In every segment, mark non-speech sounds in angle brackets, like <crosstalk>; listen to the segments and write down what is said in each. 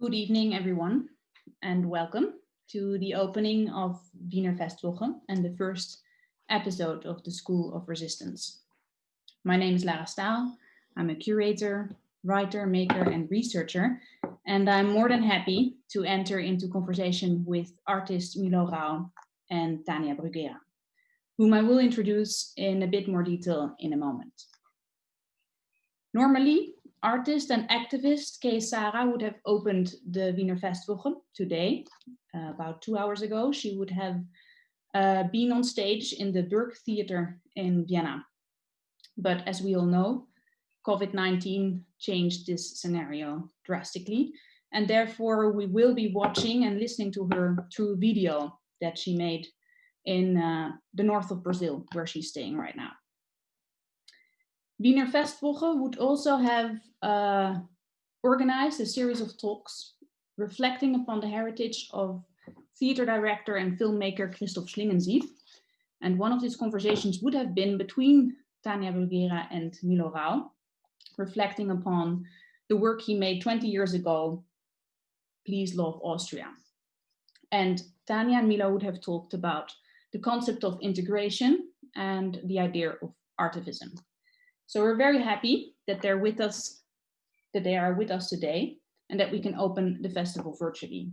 Good evening, everyone, and welcome to the opening of Wiener Festwoche and the first episode of the School of Resistance. My name is Lara Staal. I'm a curator, writer, maker, and researcher, and I'm more than happy to enter into conversation with artists Milo Rau and Tania Bruguera, whom I will introduce in a bit more detail in a moment. Normally, artist and activist Kay Sara would have opened the Wiener Festwoche today. Uh, about two hours ago, she would have uh, been on stage in the Burg Theater in Vienna. But as we all know, COVID-19 changed this scenario drastically. And therefore we will be watching and listening to her through video that she made in uh, the north of Brazil, where she's staying right now. Wiener Festwoche would also have uh, organized a series of talks reflecting upon the heritage of theater director and filmmaker Christoph Schlingensief. And one of these conversations would have been between Tania Bruguera and Milo Rau, reflecting upon the work he made 20 years ago, Please Love Austria. And Tania and Milo would have talked about the concept of integration and the idea of artivism. So we're very happy that they're with us, that they are with us today and that we can open the festival virtually,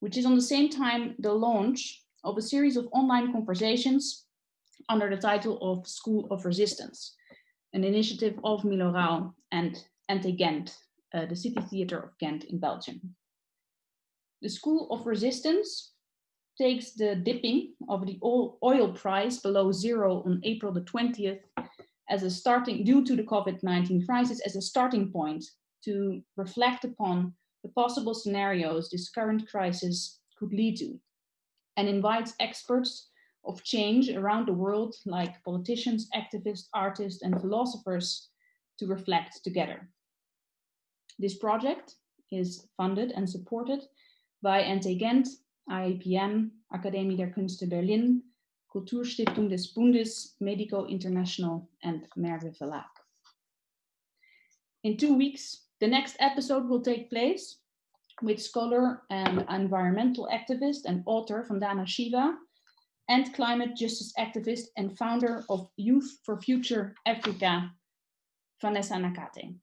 which is on the same time the launch of a series of online conversations under the title of School of Resistance, an initiative of Milo Rau and NT Gent, uh, the City Theatre of Ghent in Belgium. The School of Resistance takes the dipping of the oil price below zero on April the 20th as a starting, due to the COVID-19 crisis, as a starting point to reflect upon the possible scenarios this current crisis could lead to, and invites experts of change around the world, like politicians, activists, artists, and philosophers, to reflect together. This project is funded and supported by NT Gent, IIPM, Akademie der Künste Berlin, Kulturstiftung des Bundes, Medico International, and Merve Verlag. In two weeks, the next episode will take place with scholar and environmental activist and author Vandana Shiva and climate justice activist and founder of Youth for Future Africa, Vanessa Nakate.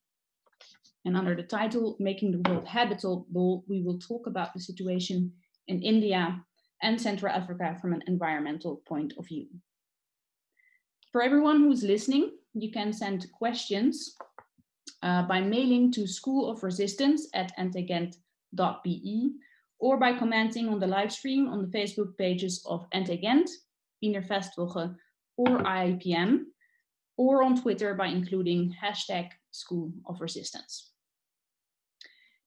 And under the title, Making the World Habitable, we will talk about the situation in India and Central Africa from an environmental point of view. For everyone who's listening, you can send questions uh, by mailing to School of Resistance at ntgent.be or by commenting on the live stream on the Facebook pages of NT Gent, Wiener Festwoche, or IIPM, or on Twitter by including hashtag School of Resistance.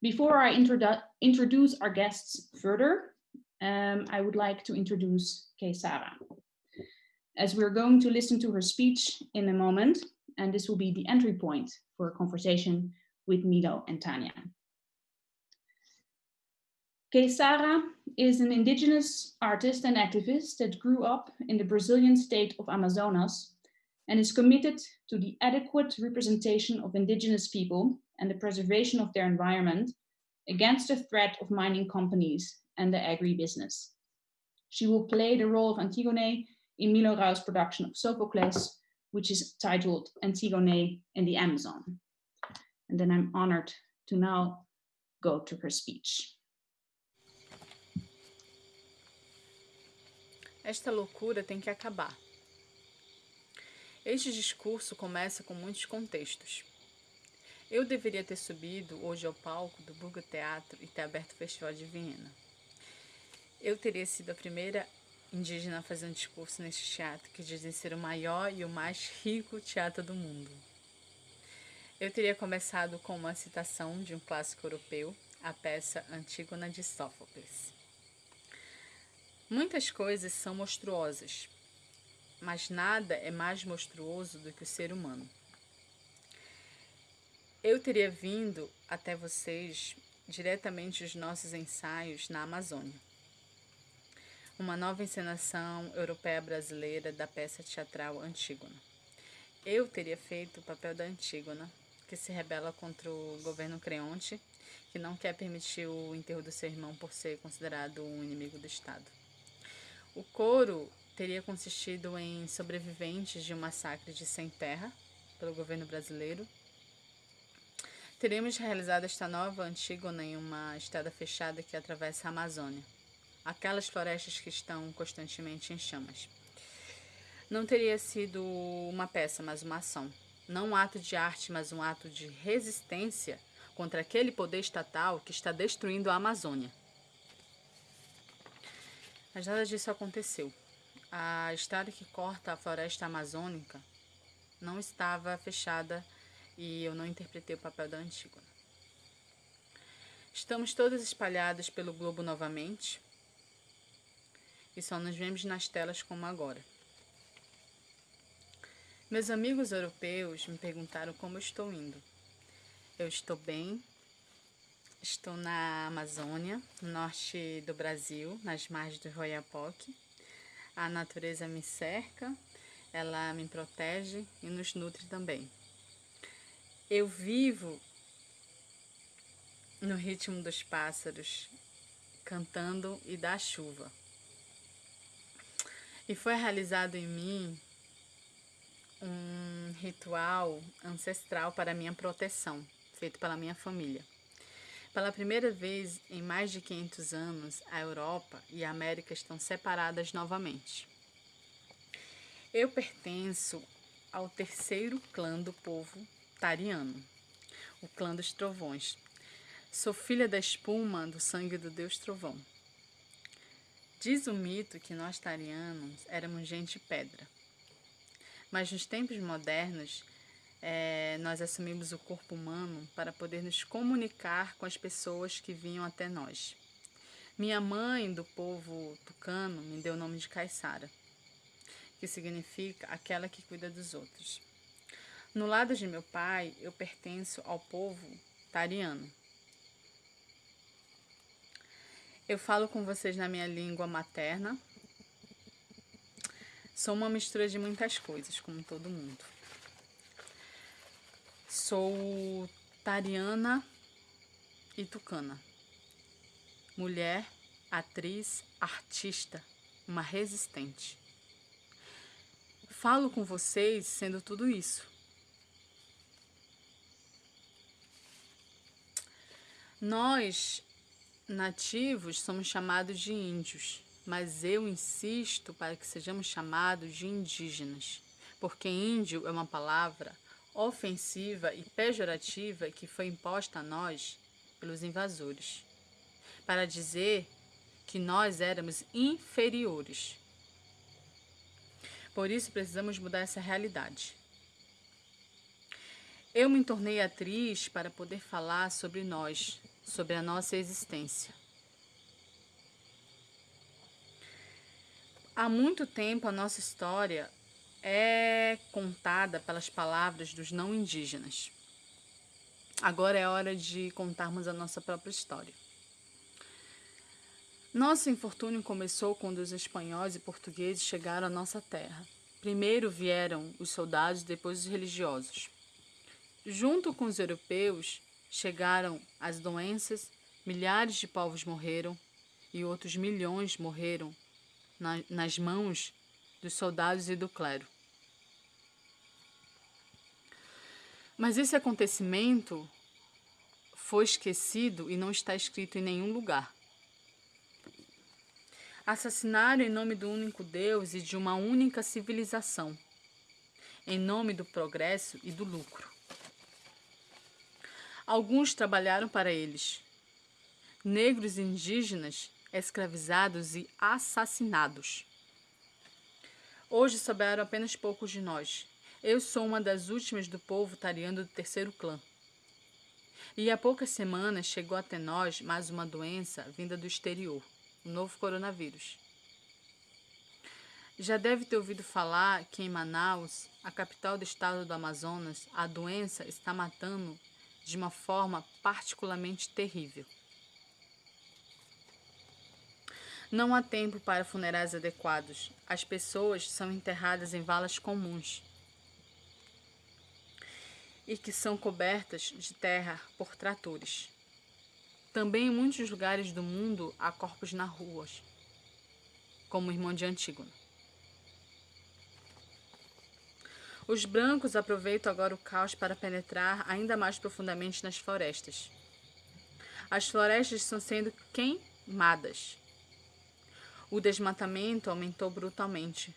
Before I introdu introduce our guests further, um, I would like to introduce Kay Sara. As we're going to listen to her speech in a moment, and this will be the entry point for a conversation with Milo and Tania. Kay Sara is an indigenous artist and activist that grew up in the Brazilian state of Amazonas and is committed to the adequate representation of indigenous people and the preservation of their environment against the threat of mining companies and the agribusiness. She will play the role of Antigone in Milo Rau's production of Sophocles, which is titled Antigone in the Amazon. And then I'm honored to now go to her speech. Esta loucura tem que acabar. Este discurso começa com muitos contextos. Eu deveria ter subido hoje ao palco do Burgo Teatro e ter aberto o Festival de Viena. Eu teria sido a primeira indígena a fazer um discurso neste teatro, que dizem ser o maior e o mais rico teatro do mundo. Eu teria começado com uma citação de um clássico europeu, a peça Antígona de Sófocles. Muitas coisas são monstruosas, mas nada é mais monstruoso do que o ser humano. Eu teria vindo até vocês diretamente os nossos ensaios na Amazônia uma nova encenação europeia brasileira da peça teatral Antígona. Eu teria feito o papel da Antígona, que se rebela contra o governo Creonte que não quer permitir o enterro do seu irmão por ser considerado um inimigo do Estado. O coro teria consistido em sobreviventes de um massacre de sem terra pelo governo brasileiro. Teríamos realizado esta nova Antígona em uma estrada fechada que atravessa a Amazônia, aquelas florestas que estão constantemente em chamas. Não teria sido uma peça, mas uma ação. Não um ato de arte, mas um ato de resistência contra aquele poder estatal que está destruindo a Amazônia. Mas nada disso aconteceu. A estrada que corta a floresta amazônica não estava fechada e eu não interpretei o papel da Antígona. Estamos todas espalhadas pelo globo novamente e só nos vemos nas telas como agora. Meus amigos europeus me perguntaram como eu estou indo. Eu estou bem. Estou na Amazônia, no norte do Brasil, nas margens do Royapoque. A natureza me cerca, ela me protege e nos nutre também. Eu vivo no ritmo dos pássaros, cantando e da chuva. E foi realizado em mim um ritual ancestral para minha proteção, feito pela minha família. Pela primeira vez em mais de 500 anos, a Europa e a América estão separadas novamente. Eu pertenço ao terceiro clã do povo tariano, o clã dos trovões. Sou filha da espuma do sangue do deus trovão. Diz o mito que nós tarianos éramos gente pedra mas nos tempos modernos, é, nós assumimos o corpo humano para poder nos comunicar com as pessoas que vinham até nós. Minha mãe, do povo tucano, me deu o nome de Caissara, que significa aquela que cuida dos outros. No lado de meu pai, eu pertenço ao povo tariano. Eu falo com vocês na minha língua materna, Sou uma mistura de muitas coisas, como todo mundo. Sou tariana e tucana. Mulher, atriz, artista, uma resistente. Falo com vocês sendo tudo isso. Nós, nativos, somos chamados de índios mas eu insisto para que sejamos chamados de indígenas, porque índio é uma palavra ofensiva e pejorativa que foi imposta a nós pelos invasores, para dizer que nós éramos inferiores. Por isso precisamos mudar essa realidade. Eu me tornei atriz para poder falar sobre nós, sobre a nossa existência. Há muito tempo a nossa história é contada pelas palavras dos não indígenas. Agora é hora de contarmos a nossa própria história. Nosso infortúnio começou quando os espanhóis e portugueses chegaram à nossa terra. Primeiro vieram os soldados, depois os religiosos. Junto com os europeus chegaram as doenças, milhares de povos morreram e outros milhões morreram na, nas mãos dos soldados e do clero. Mas esse acontecimento foi esquecido e não está escrito em nenhum lugar. Assassinaram em nome do único Deus e de uma única civilização, em nome do progresso e do lucro. Alguns trabalharam para eles. Negros e indígenas escravizados e assassinados. Hoje souberam apenas poucos de nós. Eu sou uma das últimas do povo tariano do terceiro clã. E há poucas semanas chegou até nós mais uma doença vinda do exterior, o novo coronavírus. Já deve ter ouvido falar que em Manaus, a capital do estado do Amazonas, a doença está matando de uma forma particularmente terrível. Não há tempo para funerais adequados. As pessoas são enterradas em valas comuns e que são cobertas de terra por tratores. Também em muitos lugares do mundo há corpos nas ruas, como o irmão de Antígona. Os brancos aproveitam agora o caos para penetrar ainda mais profundamente nas florestas. As florestas estão sendo queimadas. O desmatamento aumentou brutalmente.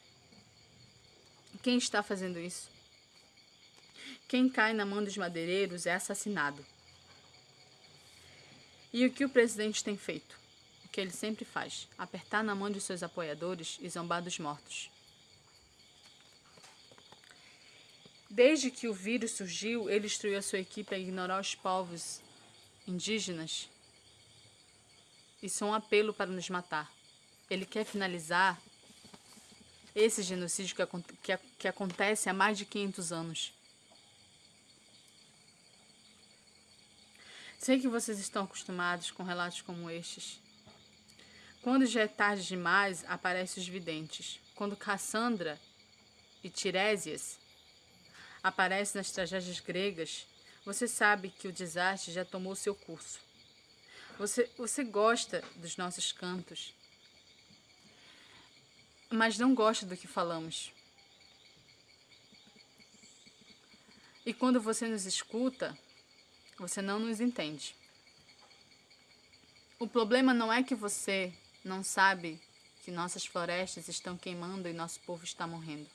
Quem está fazendo isso? Quem cai na mão dos madeireiros é assassinado. E o que o presidente tem feito? O que ele sempre faz: apertar na mão de seus apoiadores e zombar dos mortos. Desde que o vírus surgiu, ele instruiu a sua equipe a ignorar os povos indígenas. Isso é um apelo para nos matar. Ele quer finalizar esse genocídio que, que, que acontece há mais de 500 anos. Sei que vocês estão acostumados com relatos como estes. Quando já é tarde demais, aparecem os videntes. Quando Cassandra e Tiresias aparece nas tragédias gregas, você sabe que o desastre já tomou seu curso. Você, você gosta dos nossos cantos, mas não gosta do que falamos. E quando você nos escuta, você não nos entende. O problema não é que você não sabe que nossas florestas estão queimando e nosso povo está morrendo.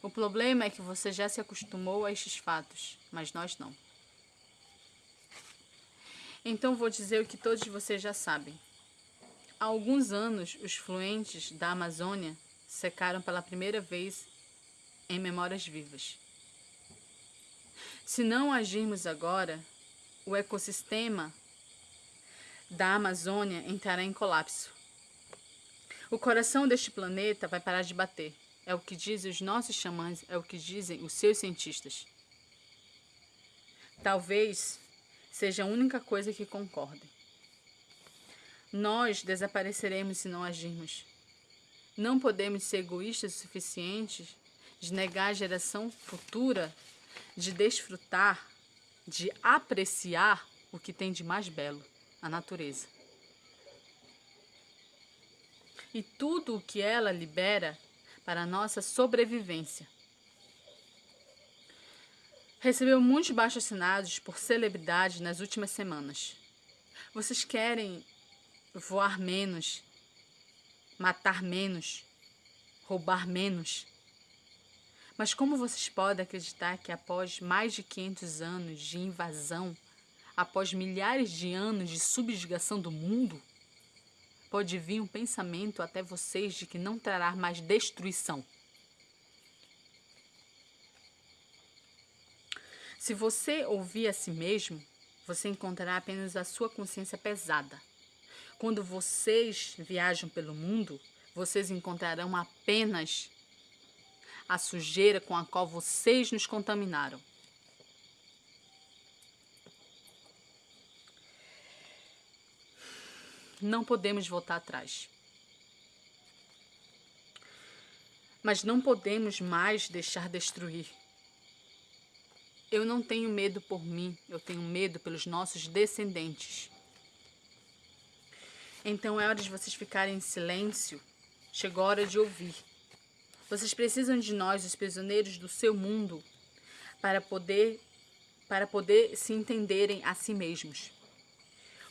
O problema é que você já se acostumou a estes fatos, mas nós não. Então vou dizer o que todos vocês já sabem. Há alguns anos, os fluentes da Amazônia secaram pela primeira vez em memórias vivas. Se não agirmos agora, o ecossistema da Amazônia entrará em colapso. O coração deste planeta vai parar de bater. É o que dizem os nossos xamãs, é o que dizem os seus cientistas. Talvez seja a única coisa que concordem. Nós desapareceremos se não agirmos. Não podemos ser egoístas o suficiente de negar a geração futura de desfrutar, de apreciar o que tem de mais belo, a natureza. E tudo o que ela libera para a nossa sobrevivência. Recebeu muitos baixos assinados por celebridades nas últimas semanas. Vocês querem voar menos, matar menos, roubar menos. Mas como vocês podem acreditar que após mais de 500 anos de invasão, após milhares de anos de subjugação do mundo, pode vir um pensamento até vocês de que não trará mais destruição. Se você ouvir a si mesmo, você encontrará apenas a sua consciência pesada. Quando vocês viajam pelo mundo, vocês encontrarão apenas a sujeira com a qual vocês nos contaminaram. Não podemos voltar atrás. Mas não podemos mais deixar destruir. Eu não tenho medo por mim, eu tenho medo pelos nossos descendentes. Então é hora de vocês ficarem em silêncio. Chegou a hora de ouvir. Vocês precisam de nós, os prisioneiros do seu mundo, para poder para poder se entenderem a si mesmos.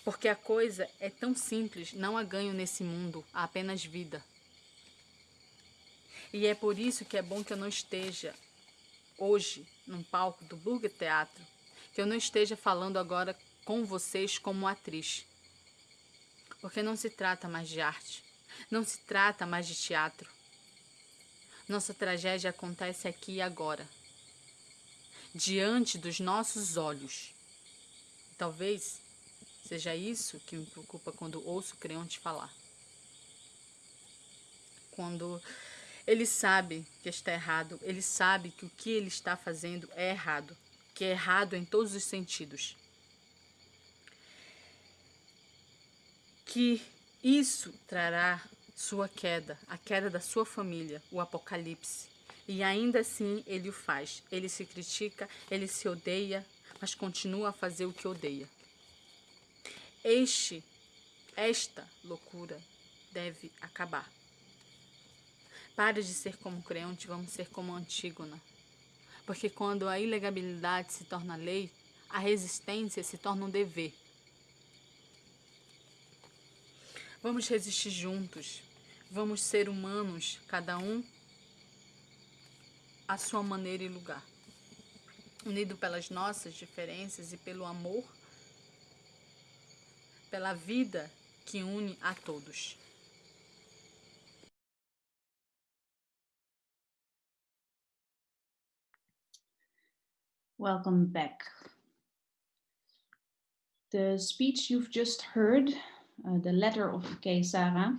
Porque a coisa é tão simples, não há ganho nesse mundo, há apenas vida. E é por isso que é bom que eu não esteja hoje num palco do Burger Teatro, que eu não esteja falando agora com vocês como atriz. Porque não se trata mais de arte, não se trata mais de teatro. Nossa tragédia acontece aqui e agora, diante dos nossos olhos. Talvez Seja isso que me preocupa quando ouço o Creonte falar. Quando ele sabe que está errado, ele sabe que o que ele está fazendo é errado, que é errado em todos os sentidos. Que isso trará sua queda, a queda da sua família, o apocalipse. E ainda assim ele o faz. Ele se critica, ele se odeia, mas continua a fazer o que odeia. Este, esta loucura deve acabar. Pare de ser como Creonte, vamos ser como Antígona. Porque quando a ilegabilidade se torna lei, a resistência se torna um dever. Vamos resistir juntos. Vamos ser humanos, cada um à sua maneira e lugar. Unido pelas nossas diferenças e pelo amor, pela vida que une a todos. Welcome back. The speech you've just heard, uh, the letter of Kay Sara,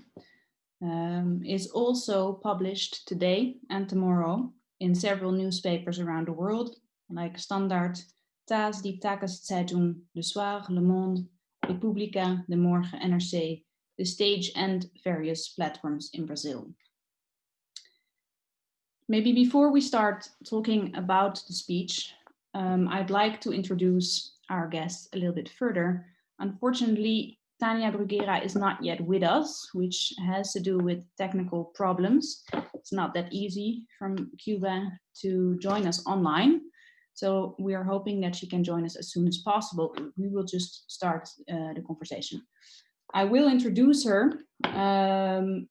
um, is also published today and tomorrow in several newspapers around the world, like Standard, taz, Die Tageszeitung, Le Soir, Le Monde, Republica, De Morgen, NRC, The Stage, and various platforms in Brazil. Maybe before we start talking about the speech, um, I'd like to introduce our guests a little bit further. Unfortunately, Tania Bruguera is not yet with us, which has to do with technical problems. It's not that easy from Cuba to join us online. So we are hoping that she can join us as soon as possible. We will just start uh, the conversation. I will introduce her. Um,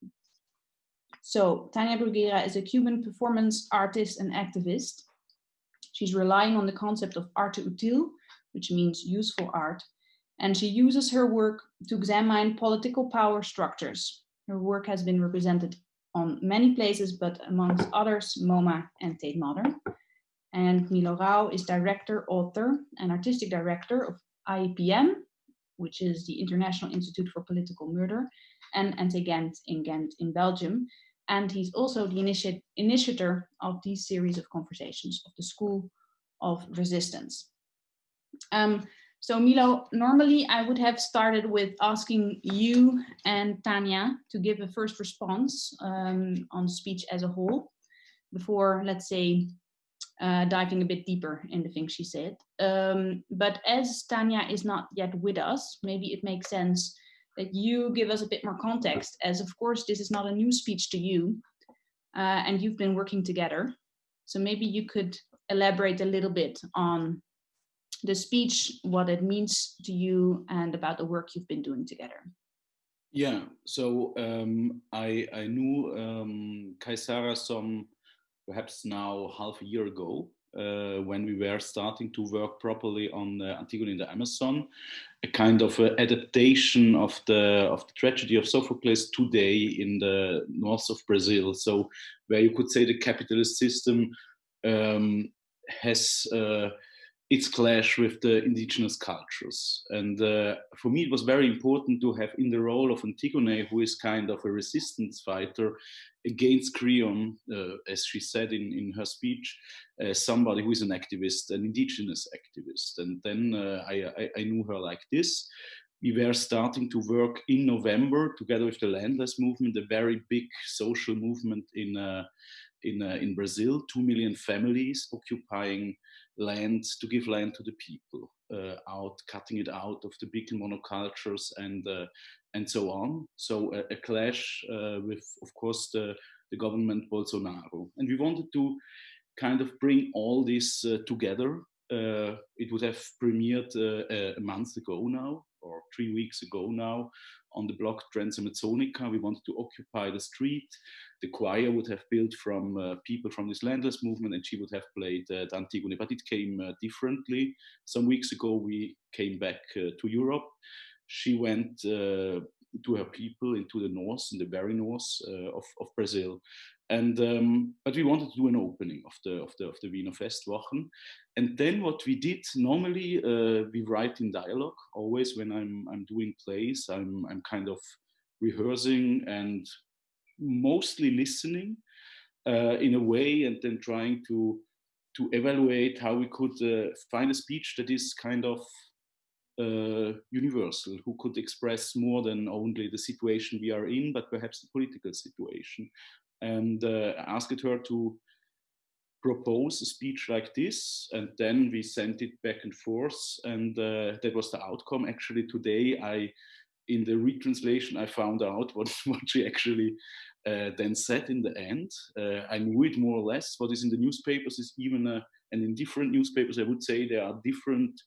so Tania Bruguera is a Cuban performance artist and activist. She's relying on the concept of arte útil, which means useful art, and she uses her work to examine political power structures. Her work has been represented on many places, but amongst others, MoMA and Tate Modern. And Milo Rau is director, author, and artistic director of IIPM, which is the International Institute for Political Murder, and NT Gent in Ghent in Belgium, and he's also the initi initiator of these series of conversations of the School of Resistance. Um, so Milo, normally I would have started with asking you and Tania to give a first response um, on speech as a whole before, let's say, uh, diving a bit deeper in the things she said. Um, but as Tania is not yet with us, maybe it makes sense that you give us a bit more context, as of course this is not a new speech to you, uh, and you've been working together. So maybe you could elaborate a little bit on the speech, what it means to you, and about the work you've been doing together. Yeah, so um, I, I knew um, Kay Sara some perhaps now half a year ago, uh, when we were starting to work properly on uh, Antigone in the Amazon, a kind of a adaptation of the of the tragedy of Sophocles today in the north of Brazil. So where you could say the capitalist system um, has uh, its clash with the indigenous cultures. And uh, for me, it was very important to have in the role of Antigone, who is kind of a resistance fighter against Creon, uh, as she said in, in her speech, uh, somebody who is an activist, an indigenous activist. And then uh, I, I, I knew her like this. We were starting to work in November together with the landless movement, a very big social movement in uh, in, uh, in Brazil, two million families occupying land to give land to the people, uh, out cutting it out of the big monocultures and uh, and so on. So a, a clash uh, with, of course, the the government Bolsonaro, and we wanted to kind of bring all this together. It would have premiered a month ago now, or three weeks ago now, on the block Transamazonica. We wanted to occupy the street. The choir would have built from uh, people from this landless movement and she would have played uh, Antigone, but it came uh, differently. Some weeks ago, we came back uh, to Europe. She went uh, to her people into the north, in the very north uh, of, of Brazil. And um, but we wanted to do an opening of the of the of the Wiener Festwochen, and then what we did normally uh, we write in dialogue. Always when I'm I'm doing plays, I'm I'm kind of rehearsing and mostly listening uh, in a way, and then trying to to evaluate how we could uh, find a speech that is kind of uh, universal, who could express more than only the situation we are in, but perhaps the political situation, and uh, asked her to propose a speech like this, and then we sent it back and forth, and uh, that was the outcome. Actually, today I, in the retranslation, I found out <laughs> what what she actually uh, then said in the end. Uh, I knew it more or less. What is in the newspapers is even, a, and in different newspapers, I would say there are different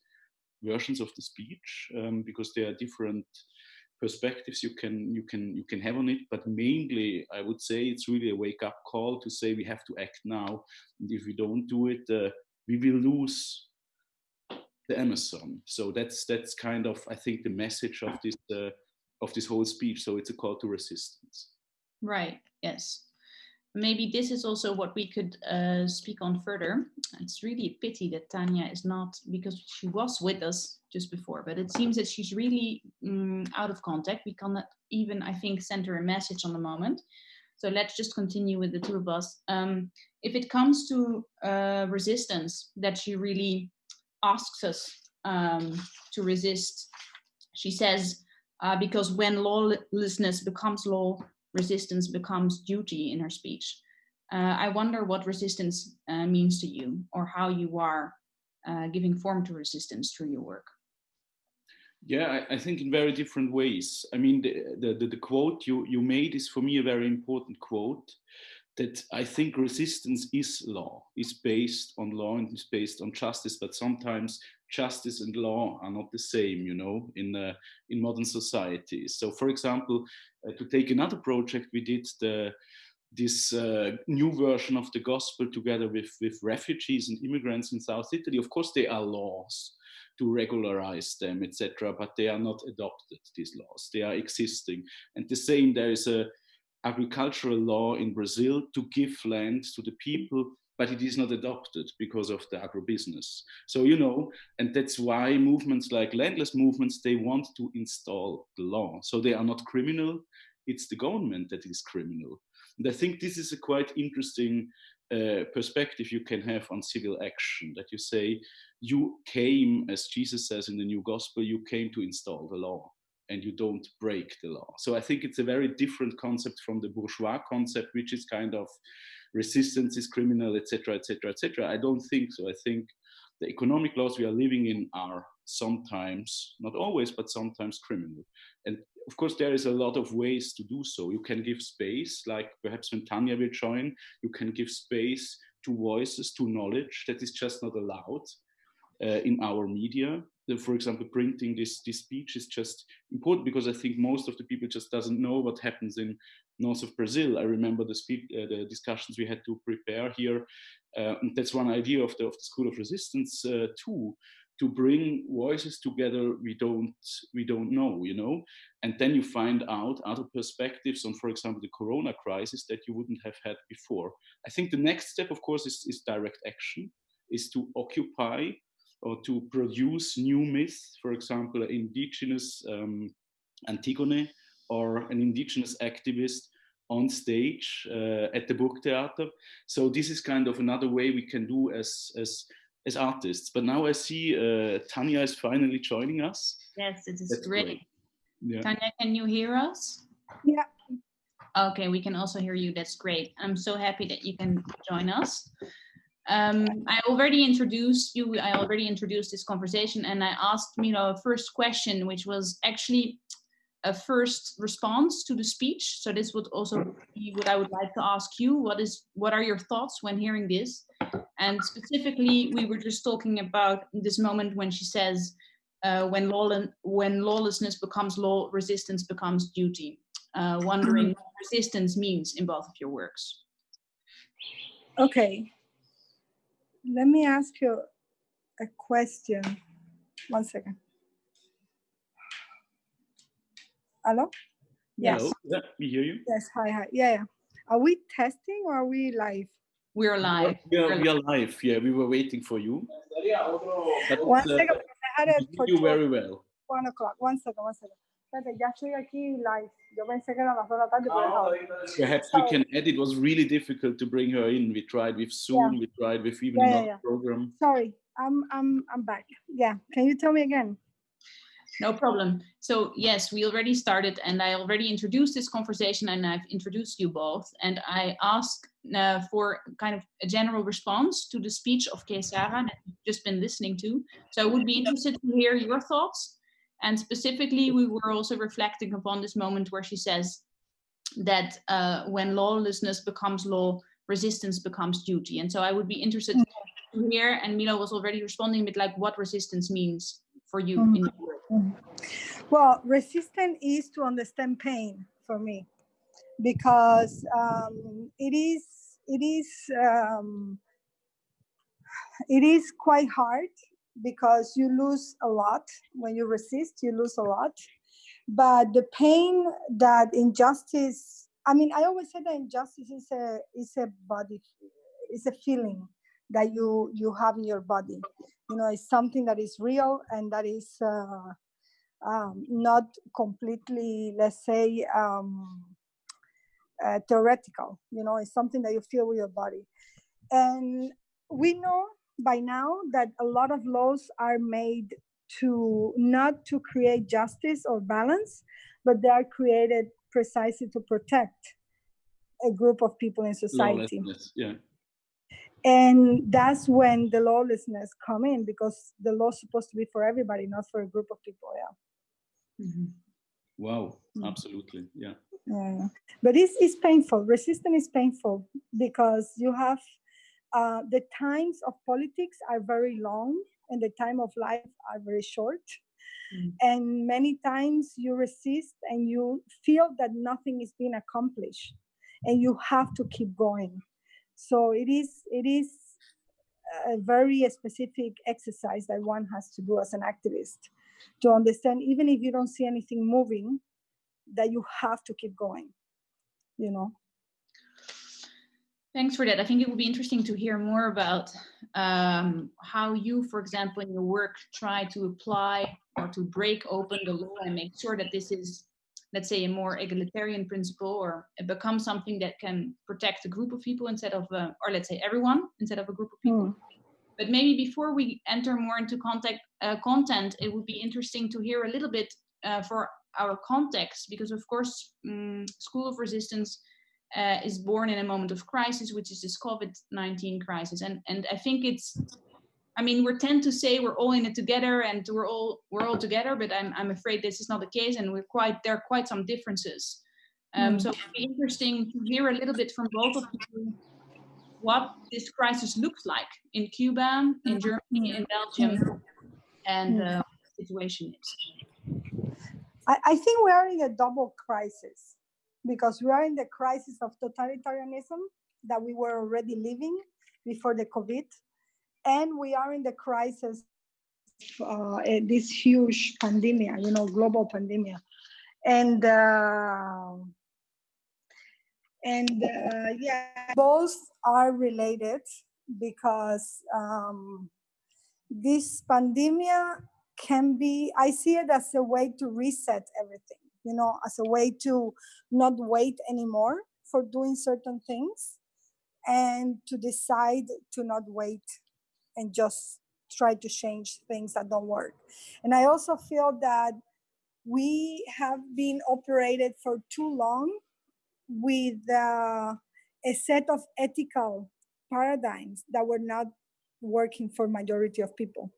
versions of the speech um, because there are different perspectives you can you can you can have on it but mainly i would say it's really a wake up call to say we have to act now. And if we don't do it uh, we will lose the amazon. So that's that's kind of i think the message of this uh, of this whole speech. So it's a call to resistance. Right. Yes maybe this is also what we could uh, speak on further. It's really a pity that Tania is not, because she was with us just before, but it seems that she's really um, out of contact. We cannot even, I think, send her a message on the moment. So let's just continue with the two of us. Um, if it comes to uh, resistance, that she really asks us um, to resist, she says, uh, because when lawlessness becomes law, resistance becomes duty in her speech. Uh, I wonder what resistance uh, means to you or how you are uh, giving form to resistance through your work. Yeah, I, I, think in very different ways. I mean, the, the, the, quote you, you made is for me a very important quote that I think resistance is law, is based on law and is based on justice, but sometimes justice and law are not the same, you know, in, uh, in modern societies. So for example, uh, to take another project, we did the, this uh, new version of the gospel together with, with refugees and immigrants in South Italy. Of course, there are laws to regularize them, etc., but they are not adopted, these laws. They are existing. And the same, there is a agricultural law in Brazil to give land to the people but it is not adopted because of the agribusiness. So, you know, and that's why movements like landless movements, they want to install the law. So they are not criminal, it's the government that is criminal. And I think this is a quite interesting uh, perspective you can have on civil action that you say, you came, as Jesus says in the new gospel, you came to install the law and you don't break the law. So I think it's a very different concept from the bourgeois concept, which is kind of resistance is criminal, etc., etc., etc. I don't think so. I think the economic laws we are living in are sometimes, not always, but sometimes criminal. And of course, there is a lot of ways to do so. You can give space, like perhaps when Tania will join, you can give space to voices, to knowledge that is just not allowed uh, in our media. For example, printing this, this speech is just important because I think most of the people just doesn't know what happens in north of Brazil. I remember the, speak, uh, the discussions we had to prepare here. Uh, that's one idea of the, of the School of Resistance uh, too, to bring voices together we don't we don't know, you know, and then you find out other perspectives on, for example, the Corona crisis that you wouldn't have had before. I think the next step, of course, is, is direct action, is to occupy or to produce new myths, for example, an indigenous um, Antigone or an indigenous activist on stage uh, at the Burgtheater. So this is kind of another way we can do as, as, as artists. But now I see uh, Tania is finally joining us. Yes, it is That's great. great. Yeah. Tania, can you hear us? Yeah. Okay, we can also hear you. That's great. I'm so happy that you can join us. Um, I already introduced you, I already introduced this conversation and I asked Milo a first question, which was actually a first response to the speech. So this would also be what I would like to ask you. What is what are your thoughts when hearing this? And specifically, we were just talking about this moment when she says, uh, when, law when lawlessness becomes law, resistance becomes duty. Uh, wondering what resistance means in both of your works. Okay. Let me ask you a question. One second. Hello? Yes. Hello. Yeah, we hear you. Yes, hi, hi. Yeah, yeah. Are we testing or are we live? We're live. We are, we are live. Yeah, we were waiting for you. But, One uh. I had it for you very well. One o'clock. One second, one second. Espérate, ya estoy aquí live. Yo pensé que era las dos de la tarde, pero Perhaps so, we can add. It was really difficult to bring her in. We tried with Zoom. Yeah. We tried with even yeah, another yeah, program. Sorry, I'm I'm I'm back. Yeah. Can you tell me again? No problem. So yes, we already started and I already introduced this conversation and I've introduced you both. And I ask uh, for kind of a general response to the speech of Kay Sara that you've just been listening to. So I would be interested to hear your thoughts. And specifically, we were also reflecting upon this moment where she says that uh, when lawlessness becomes law, resistance becomes duty. And so I would be interested to hear, and Milo was already responding with like what resistance means for you Mhm. in your work. Well, resistance is to understand pain for me, because um, it is it is um, it is quite hard because you lose a lot when you resist. You lose a lot, but the pain that injustice. I mean, I always say that injustice is a is a body, is a feeling that you you have in your body. You know, it's something that is real and that is. Uh, um, not completely, let's say, um, uh, theoretical. You know, it's something that you feel with your body. And we know by now that a lot of laws are made to not to create justice or balance, but they are created precisely to protect a group of people in society Lawlessness, yeah. and that's when the lawlessness come in because the law is supposed to be for everybody not for a group of people yeah Wow, Mm. absolutely, yeah. yeah but it's, it's painful resistance is painful because you have uh, the times of politics are very long and the time of life are very short. Mm. and many times you resist and you feel that nothing is being accomplished and you have to keep going. So it is it is a very specific exercise that one has to do as an activist to understand even if you don't see anything moving that you have to keep going you know Thanks for that. I think it would be interesting to hear more about um, how you, for example, in your work, try to apply or to break open the law and make sure that this is, let's say, a more egalitarian principle, or it becomes something that can protect a group of people instead of, uh, or let's say, everyone instead of a group of people. Mm. But maybe before we enter more into contact, uh, content, it would be interesting to hear a little bit uh, for our context, because of course, um, School of Resistance uh, is born in a moment of crisis, which is this COVID-19 crisis. And, and I think it's, I mean, we tend to say we're all in it together and we're all, we're all together, but I'm, I'm afraid this is not the case. And we're quite, there are quite some differences. Um, Mm. So it'd be interesting to hear a little bit from both of you what this crisis looks like in Cuba, in Germany, in Belgium, and Mm. uh, the situation is. I, I think we are in a double crisis because we are in the crisis of totalitarianism that we were already living before the COVID, and we are in the crisis uh, eh, this huge pandemic, you know, global pandemic, and uh, and uh, yeah, both are related because um, this pandemic can be i see it as a way to reset everything you know as a way to not wait anymore for doing certain things and to decide to not wait and just try to change things that don't work. And i also feel that we have been operated for too long with uh, a set of ethical paradigms that were not working for majority of people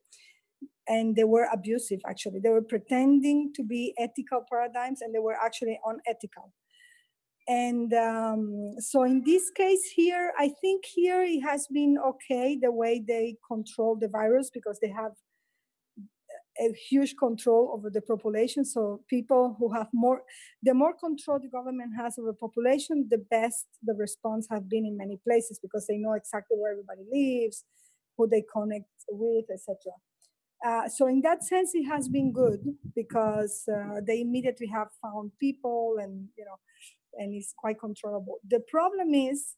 and they were abusive actually. They were pretending to be ethical paradigms and they were actually unethical. And um, so in this case here i think here it has been okay the way they control the virus because they have a huge control over the population. So people who have more the more control the government has over population the best the response have been in many places because they know exactly where everybody lives who they connect with etc uh, so in that sense, it has been good because uh, they immediately have found people and you know, and it's quite controllable. The problem is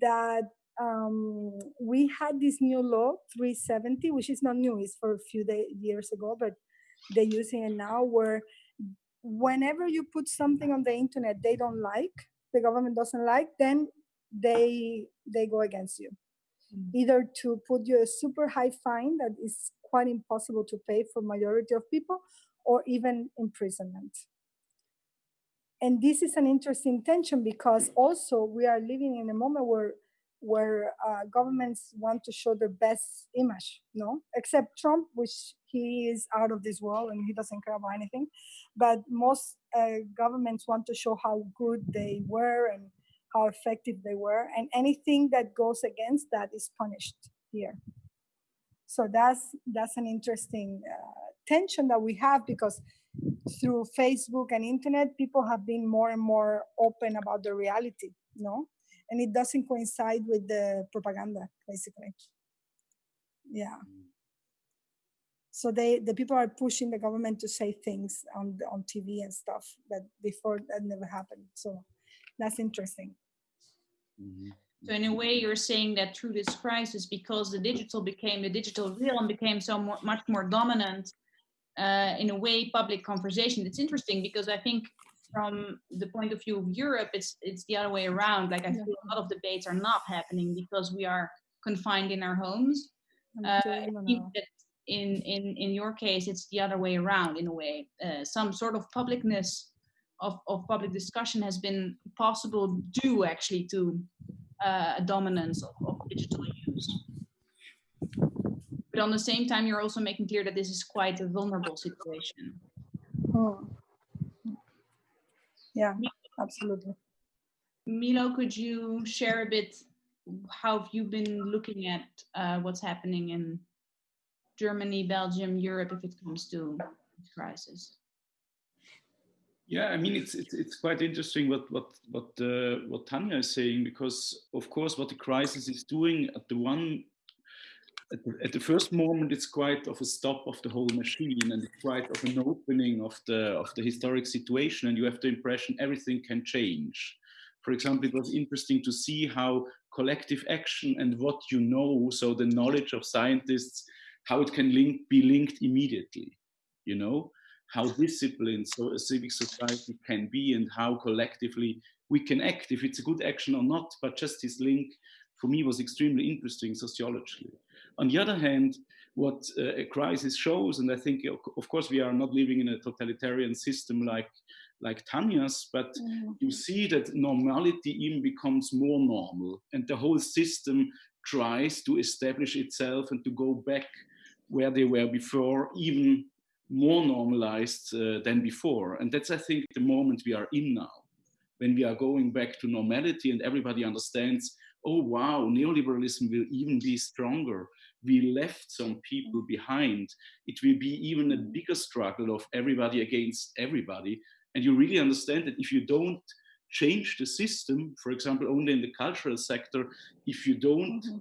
that um, we had this new law 370, which is not new; it's for a few day, years ago, but they're using it now. Where whenever you put something on the internet they don't like, the government doesn't like, then they they go against you either to put you a super high fine that is quite impossible to pay for majority of people or even imprisonment and this is an interesting tension because also we are living in a moment where where uh, governments want to show their best image, no? Except Trump, which he is out of this world and he doesn't care about anything. But most uh, governments want to show how good they were and how effective they were, and anything that goes against that is punished here. So that's that's an interesting uh, tension that we have because through Facebook and internet, people have been more and more open about the reality, no? And it doesn't coincide with the propaganda, basically. Yeah. So they, the people are pushing the government to say things on on TV and stuff that before that never happened. So that's interesting. Mm-hmm. So in a way, you're saying that through this crisis, because the digital became the digital realm became so more, much more dominant, uh, in a way public conversation. It's interesting because I think from the point of view of Europe, it's it's the other way around. Like I feel a lot of debates are not happening because we are confined in our homes. Uh, in in in your case, it's the other way around in a way. Uh, some sort of publicness of, of public discussion has been possible due actually to uh, a dominance of, of digital use. But on the same time you're also making clear that this is quite a vulnerable situation. Oh. yeah absolutely. Milo could you share a bit how have you been looking at uh, what's happening in germany belgium europe if it comes to this crisis yeah, I mean it's it's, it's quite interesting what what what uh, what Tania is saying because of course what the crisis is doing at the one at the, at the, first moment it's quite of a stop of the whole machine and it's quite of an opening of the of the historic situation and you have the impression everything can change. For example it was interesting to see how collective action and what you know so the knowledge of scientists how it can link be linked immediately you know how disciplined so a civic society can be and how collectively we can act if it's a good action or not but just this link for me was extremely interesting sociologically on the other hand, what uh, a crisis shows, and I think, of course, we are not living in a totalitarian system like like Tania's, but mm. you see that normality even becomes more normal, and the whole system tries to establish itself and to go back where they were before, even more normalized uh, than before. And that's, I think, the moment we are in now, when we are going back to normality and everybody understands, oh, wow, neoliberalism will even be stronger we left some people behind. It will be even a bigger struggle of everybody against everybody. And you really understand that if you don't change the system, for example, only in the cultural sector, if you don't mm-hmm.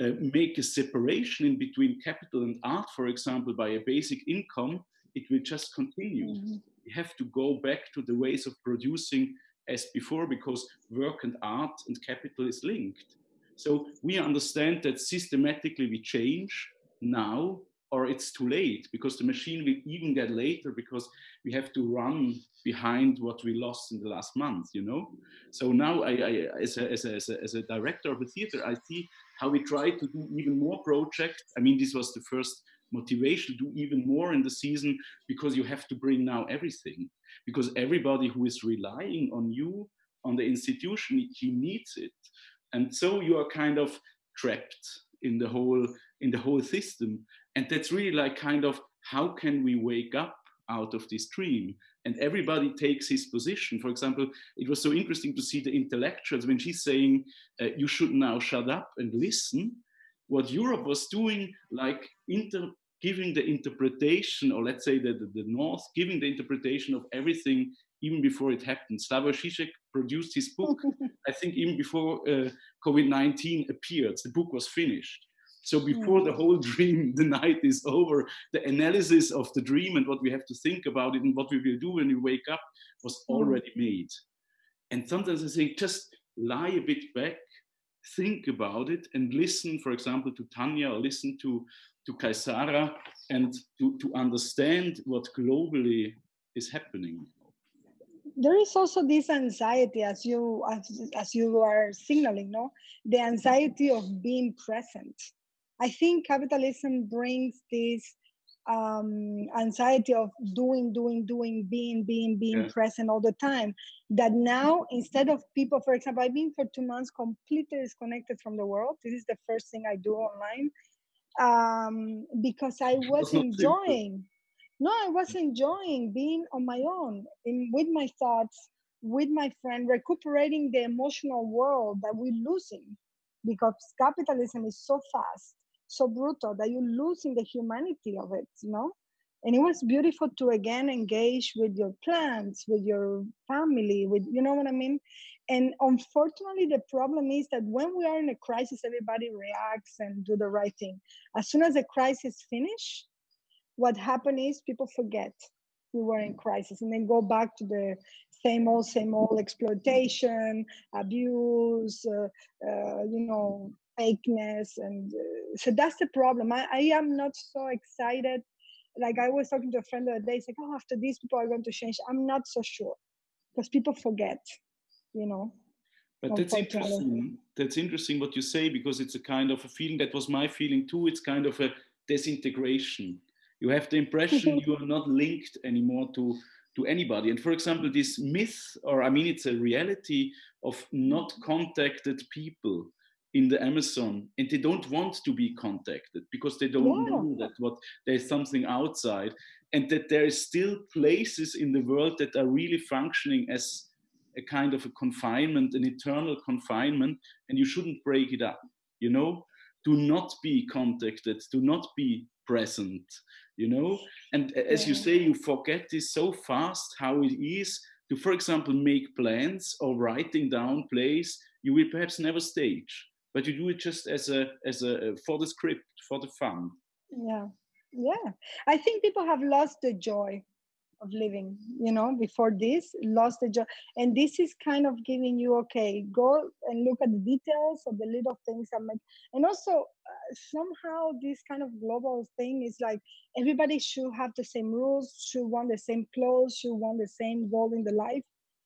Uh, make a separation in between capital and art, for example, by a basic income, it will just continue. Mm-hmm. We have to go back to the ways of producing as before because work and art and capital is linked. So we understand that systematically we change now or it's too late because the machine will even get later because we have to run behind what we lost in the last month, you know? So now I, I as, a, as, a, as, a, as a director of a theater, I see how we try to do even more projects. I mean, this was the first motivation to do even more in the season because you have to bring now everything. Because everybody who is relying on you on the institution he needs it. And so you are kind of trapped in the whole in the whole system. And that's really like kind of how can we wake up out of this dream and everybody takes his position for example it was so interesting to see the intellectuals when she's saying uh, you should now shut up and listen what europe was doing like inter giving the interpretation or let's say the, the, the north giving the interpretation of everything even before it happened. Slavoj Žižek produced his book, <laughs> I think even before uh, COVID-19 appeared, the book was finished. So before the whole <laughs> dream, the night is over, the analysis of the dream and what we have to think about it and what we will do when we wake up was hmm. already made. And sometimes I think just lie a bit back, think about it and listen, for example, to Tania or listen to, to Kay Sara and to, to understand what globally is happening there is also this anxiety as you as, as you are signaling no the anxiety of being present i think capitalism brings this um, anxiety of doing, doing, doing, being, being, being Yeah. present all the time. That now, instead of people, for example, I've been for two months completely disconnected from the world. This is the first thing I do online um, because I <laughs> was was not simple. enjoying. No, I was enjoying being on my own, in with my thoughts, with my friend, recuperating the emotional world that we're losing because capitalism is so fast, so brutal that you're losing the humanity of it, you know? And it was beautiful to again engage with your plants, with your family, with you know what I mean? And unfortunately, the problem is that when we are in a crisis, everybody reacts and do the right thing. As soon as the crisis finish, what happened is people forget we were in crisis and then go back to the same old, same old exploitation, abuse, uh, uh, you know, fakeness. And uh, so that's the problem. I, I am not so excited. Like I was talking to a friend the other day, it's like, oh, after these people are going to change. I'm not so sure because people forget, you know. But that's interesting. That's interesting what you say because it's a kind of a feeling that was my feeling too. It's kind of a disintegration. You have the impression <laughs> you are not linked anymore to to anybody. And for example, this myth, or I mean, it's a reality of not contacted people in the Amazon, and they don't want to be contacted because they don't Yeah. know that what there's something outside, and that there is still places in the world that are really functioning as a kind of a confinement, an eternal confinement, and you shouldn't break it up. You know, do not be contacted, do not be present. You know, and as you say, you forget this so fast how it is to, for example, make plans or writing down plays you will perhaps never stage, but you do it just as a as a for the script, for the fun. Yeah, yeah. I think people have lost the joy of living, you know, before this, lost the joy. And this is kind of giving you, okay, go and look at the details of the little things that make, and also uh, somehow this kind of global thing is like everybody should have the same rules, should want the same clothes, should want the same goal in the life.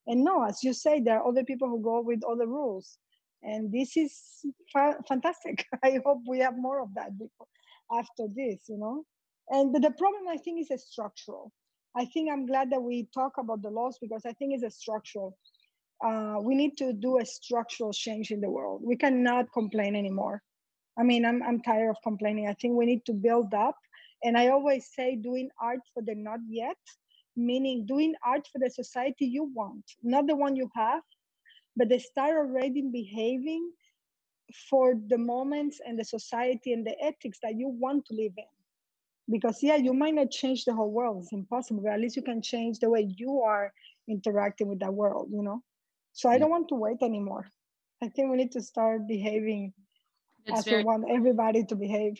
And no, as you say, there are other people who go with other rules. And this is fa- fantastic. <laughs> I hope we have more of that before, after this, you know. And but the problem, I think, is a structural. I think I'm glad that we talk about the laws because I think it's a structural. Uh, we need to do a structural change in the world. We cannot complain anymore. I mean, I'm, I'm tired of complaining. I think we need to build up. And I always say doing art for the not yet, meaning doing art for the society you want, not the one you have, but they start already behaving for the moments and the society and the ethics that you want to live in. Because yeah you might not change the whole world. It's impossible but at least you can change the way you are interacting with that world you know? So i don't want to wait anymore. I think we need to start behaving That's as very we want everybody to behave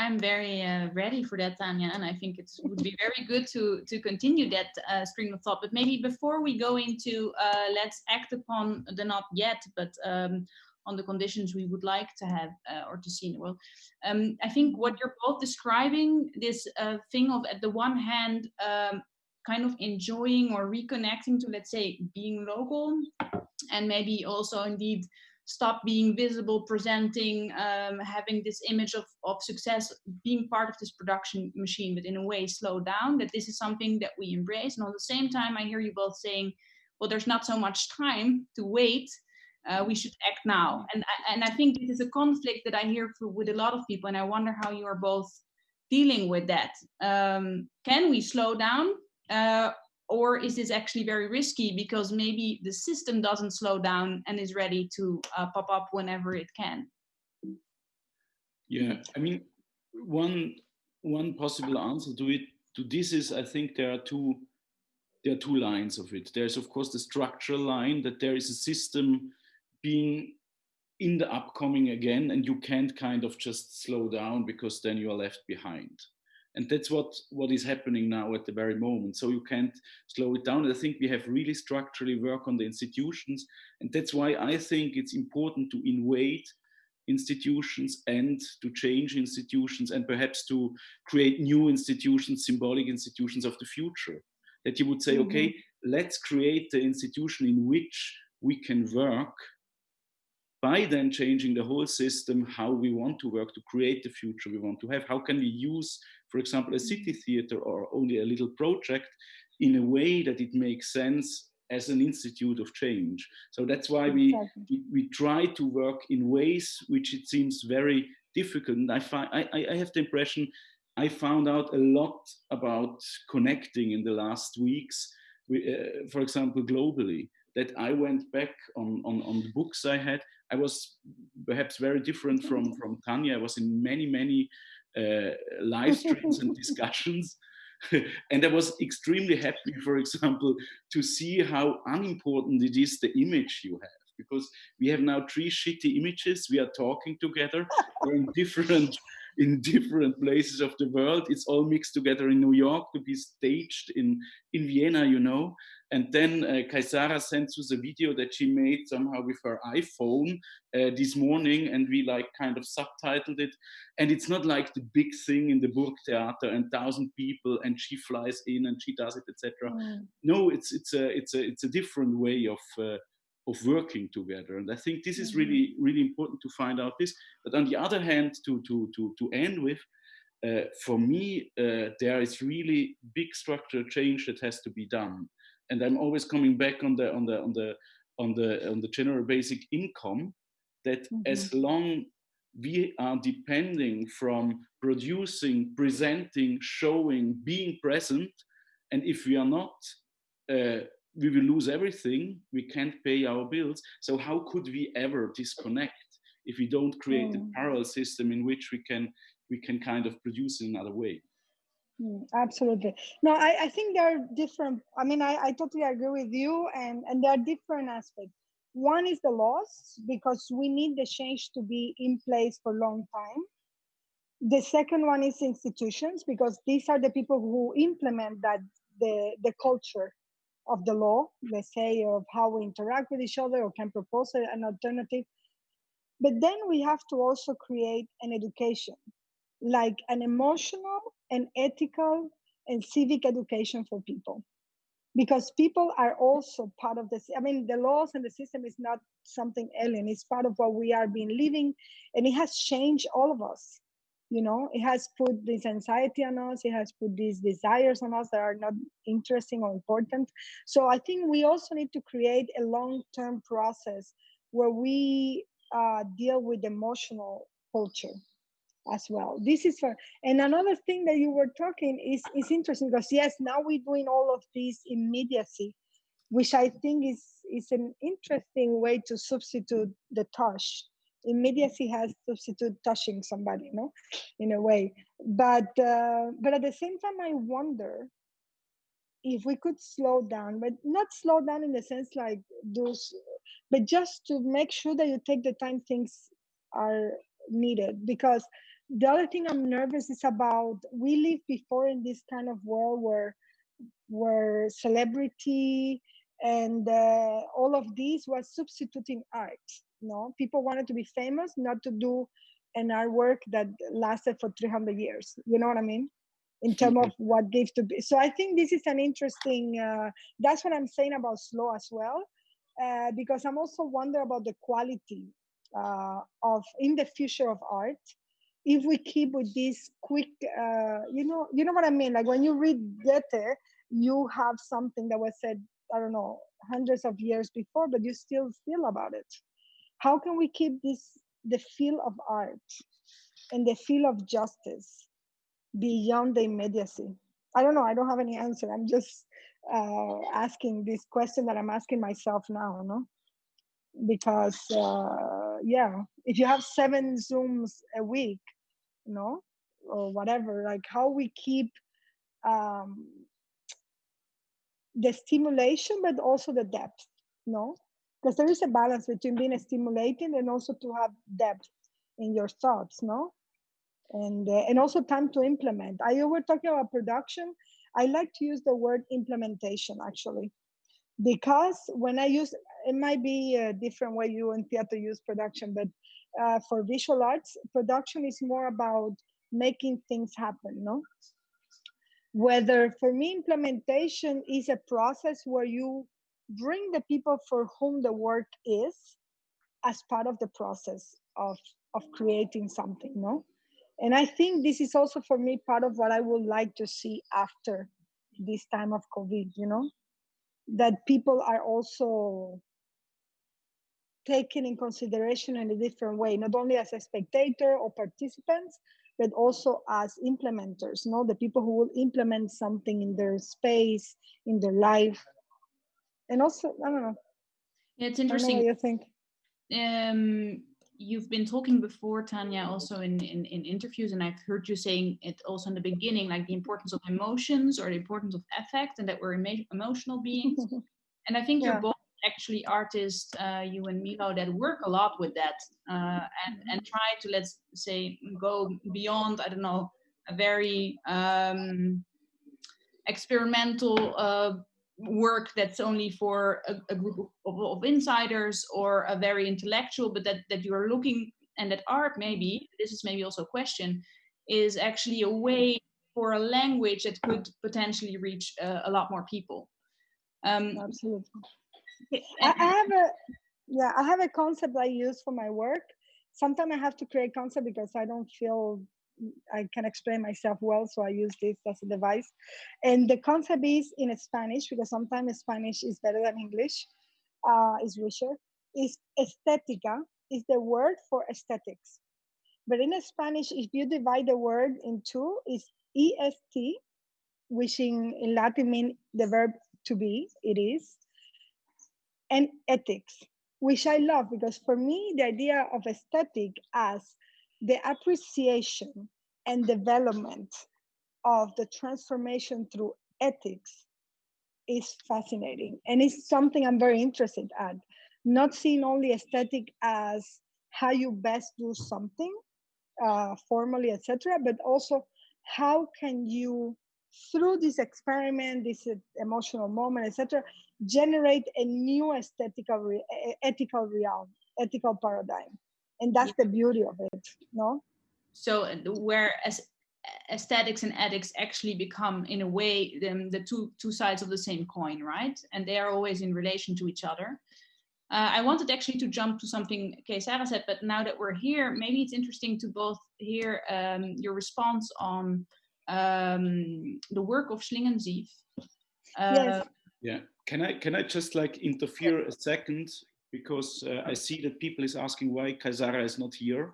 I'm very uh, ready for that, Tania, and I think it would be very good to to continue that uh, stream of thought. But maybe before we go into uh, let's act upon the not yet, but um, on the conditions we would like to have uh, or to see in the world. Um, I think what you're both describing this uh, thing of at the one hand. Um, kind of enjoying or reconnecting to let's say being local and maybe also indeed stop being visible, presenting, um, having this image of, of success, being part of this production machine, but in a way slow down, that this is something that we embrace. And at the same time, I hear you both saying, well, there's not so much time to wait. Uh, we should act now. And, I- and I think this is a conflict that I hear for, with a lot of people. And I wonder how you are both dealing with that. Um, can we slow down? Uh, or is this actually very risky because maybe the system doesn't slow down and is ready to uh, pop up whenever it can Yeah, I mean, one one possible answer to it to this is I think there are two there are two lines of it. There's of course the structural line that there is a system being in the upcoming again, and you can't kind of just slow down because then you are left behind. And that's what what is happening now at the very moment. So you can't slow it down. I think we have really structurally work on the institutions, and that's why I think it's important to invade institutions and to change institutions and perhaps to create new institutions, symbolic institutions of the future. That you would say, Mhm. okay, let's create the institution in which we can work by then changing the whole system, how we want to work to create the future we want to have. How can we use for example, a city theater or only a little project in a way that it makes sense as an institute of change. So that's why we, exactly. we, we, try to work in ways which it seems very difficult. And I, find, I, I have the impression I found out a lot about connecting in the last weeks, uh, for example, globally, that I went back on, on, on the books I had. I was perhaps very different from, from Tania. I was in many, many Uh, live streams and <laughs> discussions. <laughs> and I was extremely happy, for example, to see how unimportant it is the image you have. Because we have now three shitty images. We are talking together. We're in different in <laughs> different places of the world. It's all mixed together in New York to be staged in, in Vienna, you know. And then uh, Kay Sara sent us a video that she made somehow with her iPhone uh, this morning, and we like kind of subtitled it. And it's not like the big thing in the Burgtheater and thousand people, and she flies in and she does it, etc. Mm. No, it's it's a it's a it's a different way of uh, of working together. And I think this is really mm-hmm. really important to find out this. But on the other hand, to to to to end with. Uh, for me, uh, there is really big structural change that has to be done and I'm always coming back on the on the on the on the on the general basic income that mm -hmm. as long we are depending from producing, presenting, showing, being present, and if we are not, uh, we will lose everything. We can't pay our bills. So how could we ever disconnect if we don't create mm. a parallel system in which we can we can kind of produce in another way? Mm, absolutely. No, I, I think there are different. I mean, I, I totally agree with you, and, and there are different aspects. One is the laws, because we need the change to be in place for a long time. The second one is institutions, because these are the people who implement that the, the culture of the law, let's say, of how we interact with each other or can propose an alternative. But then we have to also create an education, like an emotional and ethical and civic education for people. Because people are also part of this i mean the laws and the system is not something alien. It's part of what we are being living and it has changed all of us you know it has put this anxiety on us it has put these desires on us that are not interesting or important so i think we also need to create a long-term process where we uh, deal with emotional culture as well. This is for, and another thing that you were talking is, is interesting because yes, now we're doing all of this immediacy, which I think is, is an interesting way to substitute the touch. Immediacy has substitute touching somebody, you know, in a way. But uh, but at the same time, I wonder if we could slow down, but not slow down in the sense like those, but just to make sure that you take the time things are needed. Because the other thing i'm nervous is about we live before in this kind of world where where celebrity and uh, all of these was substituting art know people wanted to be famous not to do an artwork that lasted for 300 years. You know what i mean? In terms of what gives to be. So i think this is an interesting uh, that's what i'm saying about slow as well uh, because i'm also wonder about the quality uh, of in the future of art. If we keep with this quick uh, you know you know what i mean? Like when you read goethe you have something that was said i don't know hundreds of years before but you still feel about it how can we keep this the feel of art and the feel of justice beyond the immediacy? I don't know i don't have any answer. I'm just uh, asking this question that i'm asking myself now no? Because uh, yeah if you have seven zooms a week you know or whatever like how we keep um, the stimulation but also the depth know because there is a balance between being stimulating and also to have depth in your thoughts no? And uh, and also time to implement. I were talking about production. I like to use the word implementation actually. Because when I use, it might be a different way you and theater use production, but uh, for visual arts, production is more about making things happen, no? Whether for me, implementation is a process where you bring the people for whom the work is as part of the process of, of creating something, no? and i think this is also for me part of what i would like to see after this time of covid you know that people are also taken in consideration in a different way not only as a spectator or participants but also as implementers you know the people who will implement something in their space in their life and also i don't know it's interesting what you think um you've been talking before, Tania, also in, in, in, interviews, and I've heard you saying it also in the beginning, like the importance of emotions or the importance of affect, and that we're emo- emotional beings. <laughs> and I think yeah. you're both actually artists, uh, you and Milo, that work a lot with that uh, and, and try to, let's say, go beyond, I don't know, a very um, experimental uh, work that's only for a, a group of, of, insiders or a very intellectual, but that, that you're looking and that art maybe, this is maybe also a question, is actually a way for a language that could potentially reach uh, a lot more people. Um, Absolutely. I, I have a yeah, I have a concept I use for my work. Sometimes I have to create concept because I don't feel I can explain myself well, so I use this as a device. And the concept is in Spanish because sometimes Spanish is better than English, uh, is richer. Is estética is the word for aesthetics, but in Spanish, if you divide the word in two, is est, which in, in Latin means the verb to be, it is, and ethics, which I love because for me the idea of aesthetic as the appreciation and development of the transformation through ethics is fascinating. And it's something i'm very interested at. Not seeing only aesthetic as how you best do something uh, formally etc but also how can you through this experiment this emotional moment etc generate a new aesthetical ethical realm ethical paradigm and that's yeah. the beauty of it no so uh, where as aesthetics and ethics actually become in a way the, the two two sides of the same coin right and they are always in relation to each other uh, I wanted actually to jump to something Kay Sara said, but now that we're here, maybe it's interesting to both hear um, your response on um, the work of Schlingensief. Uh, yes. Yeah. Can I can I just like interfere a second because uh, I see that people is asking why Kay Sara is not here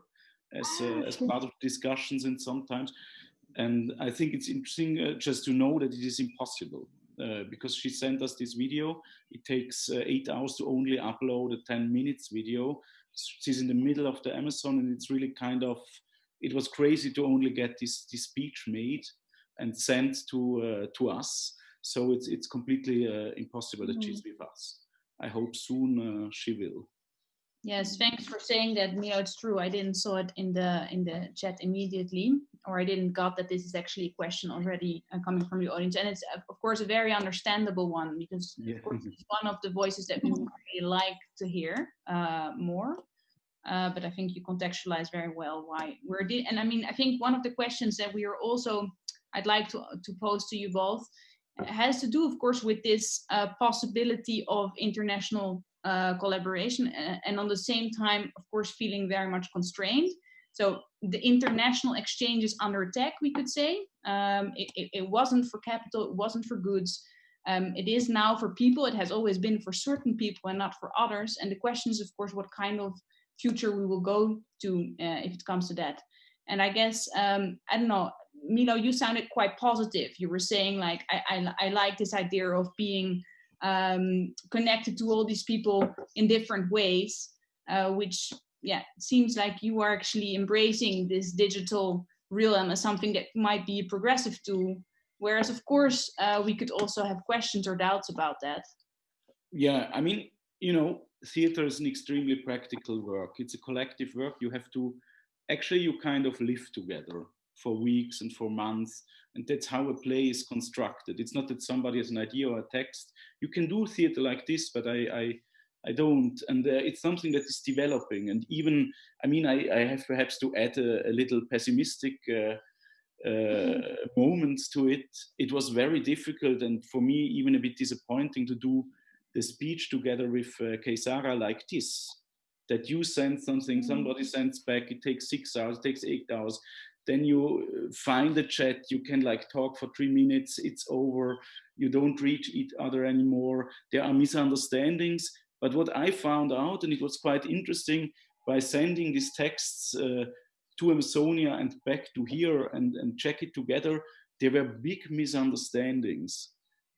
as uh, as part of discussions and sometimes, and I think it's interesting uh, just to know that it is impossible. Uh, because she sent us this video. It takes uh, eight hours to only upload a 10 minutes video. She's in the middle of the Amazon and it's really kind of, it was crazy to only get this, this speech made and sent to, uh, to us. So it's, it's completely uh, impossible that she's with us. I hope soon uh, she will. Yes, thanks for saying that, Milo. It's true. I didn't saw it in the in the chat immediately, or I didn't got that this is actually a question already uh, coming from the audience, and it's of course a very understandable one because yeah. of course it's one of the voices that we really like to hear uh, more. Uh, but I think you contextualize very well why we're and I mean I think one of the questions that we are also I'd like to to pose to you both has to do, of course, with this uh, possibility of international uh, collaboration and on the same time, of course, feeling very much constrained. So the international exchange is under attack, we could say. Um, it, it, wasn't for capital, it wasn't for goods. Um, it is now for people. It has always been for certain people and not for others. And the question is, of course, what kind of future we will go to uh, if it comes to that. And I guess, um, I don't know, Milo, you sounded quite positive. You were saying like, I, I, I like this idea of being um, connected to all these people in different ways, uh, which yeah seems like you are actually embracing this digital realm as something that might be a progressive tool. Whereas of course uh, we could also have questions or doubts about that. Yeah, I mean, you know, theater is an extremely practical work. It's a collective work. You have to actually you kind of live together for weeks and for months. And that's how a play is constructed. It's not that somebody has an idea or a text. You can do theater like this, but I, I, I don't. And uh, it's something that is developing. And even, I mean, I, I have perhaps to add a, a little pessimistic uh, uh, moments to it. It was very difficult and for me even a bit disappointing to do the speech together with uh, Kay Sara like this. That you send something, mm. somebody sends back, it takes six hours, it takes eight hours then you uh, find a chat, you can like talk for three minutes, it's over, you don't reach each other anymore, there are misunderstandings. But what I found out, and it was quite interesting, by sending these texts uh, to Amazonia and back to here and, and check it together, there were big misunderstandings.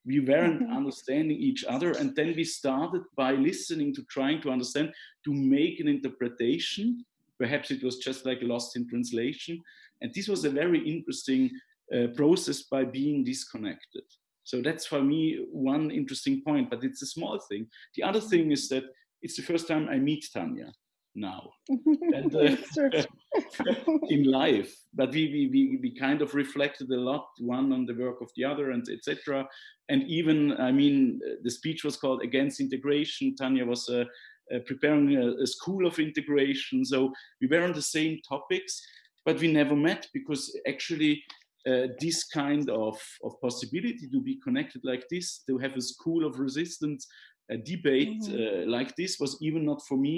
We weren't mm -hmm. understanding each other. And then we started by listening to trying to understand, to make an interpretation. Perhaps it was just like lost in translation. And this was a very interesting uh, process by being disconnected. So that's for me one interesting point, but it's a small thing. The other thing is that it's the first time I meet Tania now. <laughs> And, uh, <laughs> in life. But we, we we we kind of reflected a lot one on the work of the other and etc and even i mean the speech was called against integration. Tania was uh, uh, preparing a, a, school of integration. So we were on the same topics but we never met because actually uh, this kind of, of possibility to be connected like this, to have a school of resistance, a debate mm -hmm. uh, like this was even not for me.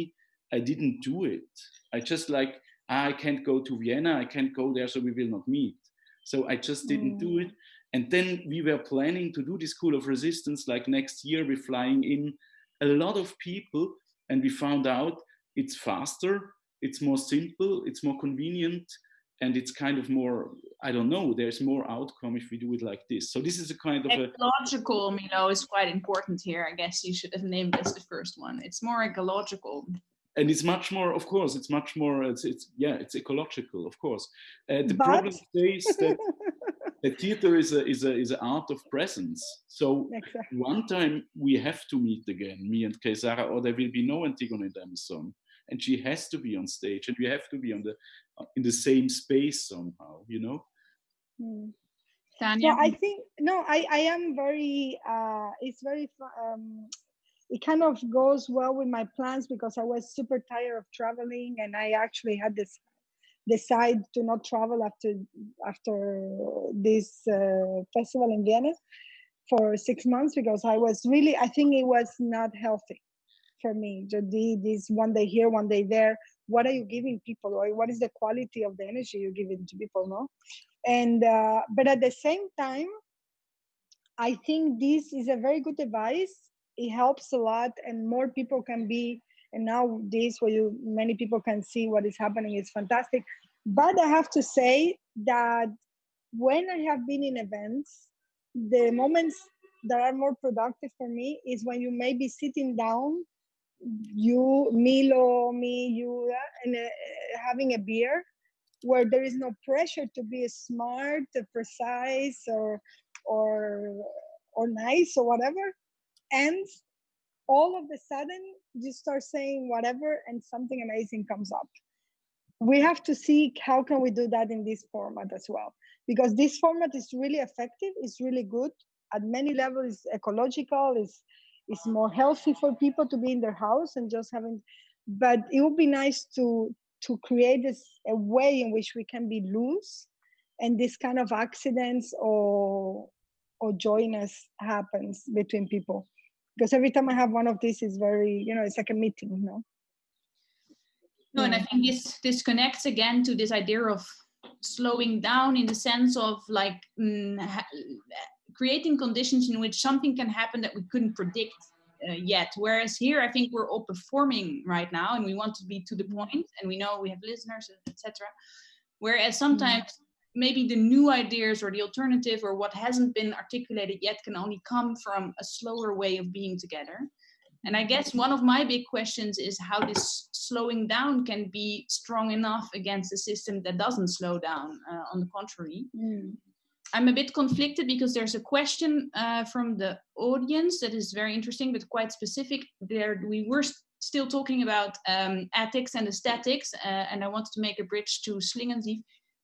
I didn't do it. I just like, ah, I can't go to Vienna, I can't go there, so we will not meet. So I just didn't mm. do it. And then we were planning to do the School of Resistance like next year, we're flying in a lot of people and we found out it's faster, it's more simple, it's more convenient, and it's kind of more i don't know there's more outcome if we do it like this. So this is a kind of a ecological a, Milo is quite important here. I guess you should have named this the first one. It's more ecological. And it's much more of course it's much more it's, it's yeah it's ecological of course. Uh, the but... problem is that the theater is a is a is an art of presence. So exactly. one time we have to meet again me and Kay Sara or there will be no antigone and amazon and she has to be on stage and we have to be on the in the same space somehow you know? Mm. yeah i think no i i am very uh it's very um it kind of goes well with my plans because i was super tired of traveling and i actually had this decide to not travel after after this uh, festival in vienna for six months because i was really i think it was not healthy for me. Just this one day here one day there. What are you giving people or what is the quality of the energy you're giving to people no? And uh, but at the same time i think this is a very good advice. It helps a lot and more people can be and now this where you many people can see what is happening is fantastic. But i have to say that when i have been in events the moments that are more productive for me is when you may be sitting down you, Milo, me, you, and uh, having a beer where there is no pressure to be smart, precise, or or or nice or whatever, and all of a sudden you start saying whatever, and something amazing comes up. We have to see how can we do that in this format as well, because this format is really effective. It's really good at many levels. ecological. Is it's more healthy for people to be in their house and just having but it would be nice to to create this a way in which we can be loose and this kind of accidents or or joyness happens between people. Because every time i have one of these is very you know it's like a meeting you know? No and i think this this connects again to this idea of slowing down in the sense of like mm, creating conditions in which something can happen that we couldn't predict uh, yet. Whereas here, I think we're all performing right now and we want to be to the point and we know we have listeners, etc. Whereas sometimes mm. maybe the new ideas or the alternative or what hasn't been articulated yet can only come from a slower way of being together. And I guess one of my big questions is how this slowing down can be strong enough against a system that doesn't slow down, uh, on the contrary. Mm. I'm a bit conflicted because there's a question uh, from the audience that is very interesting, but quite specific. There, we were st still talking about um, ethics and aesthetics, uh, and I wanted to make a bridge to Schlingensief.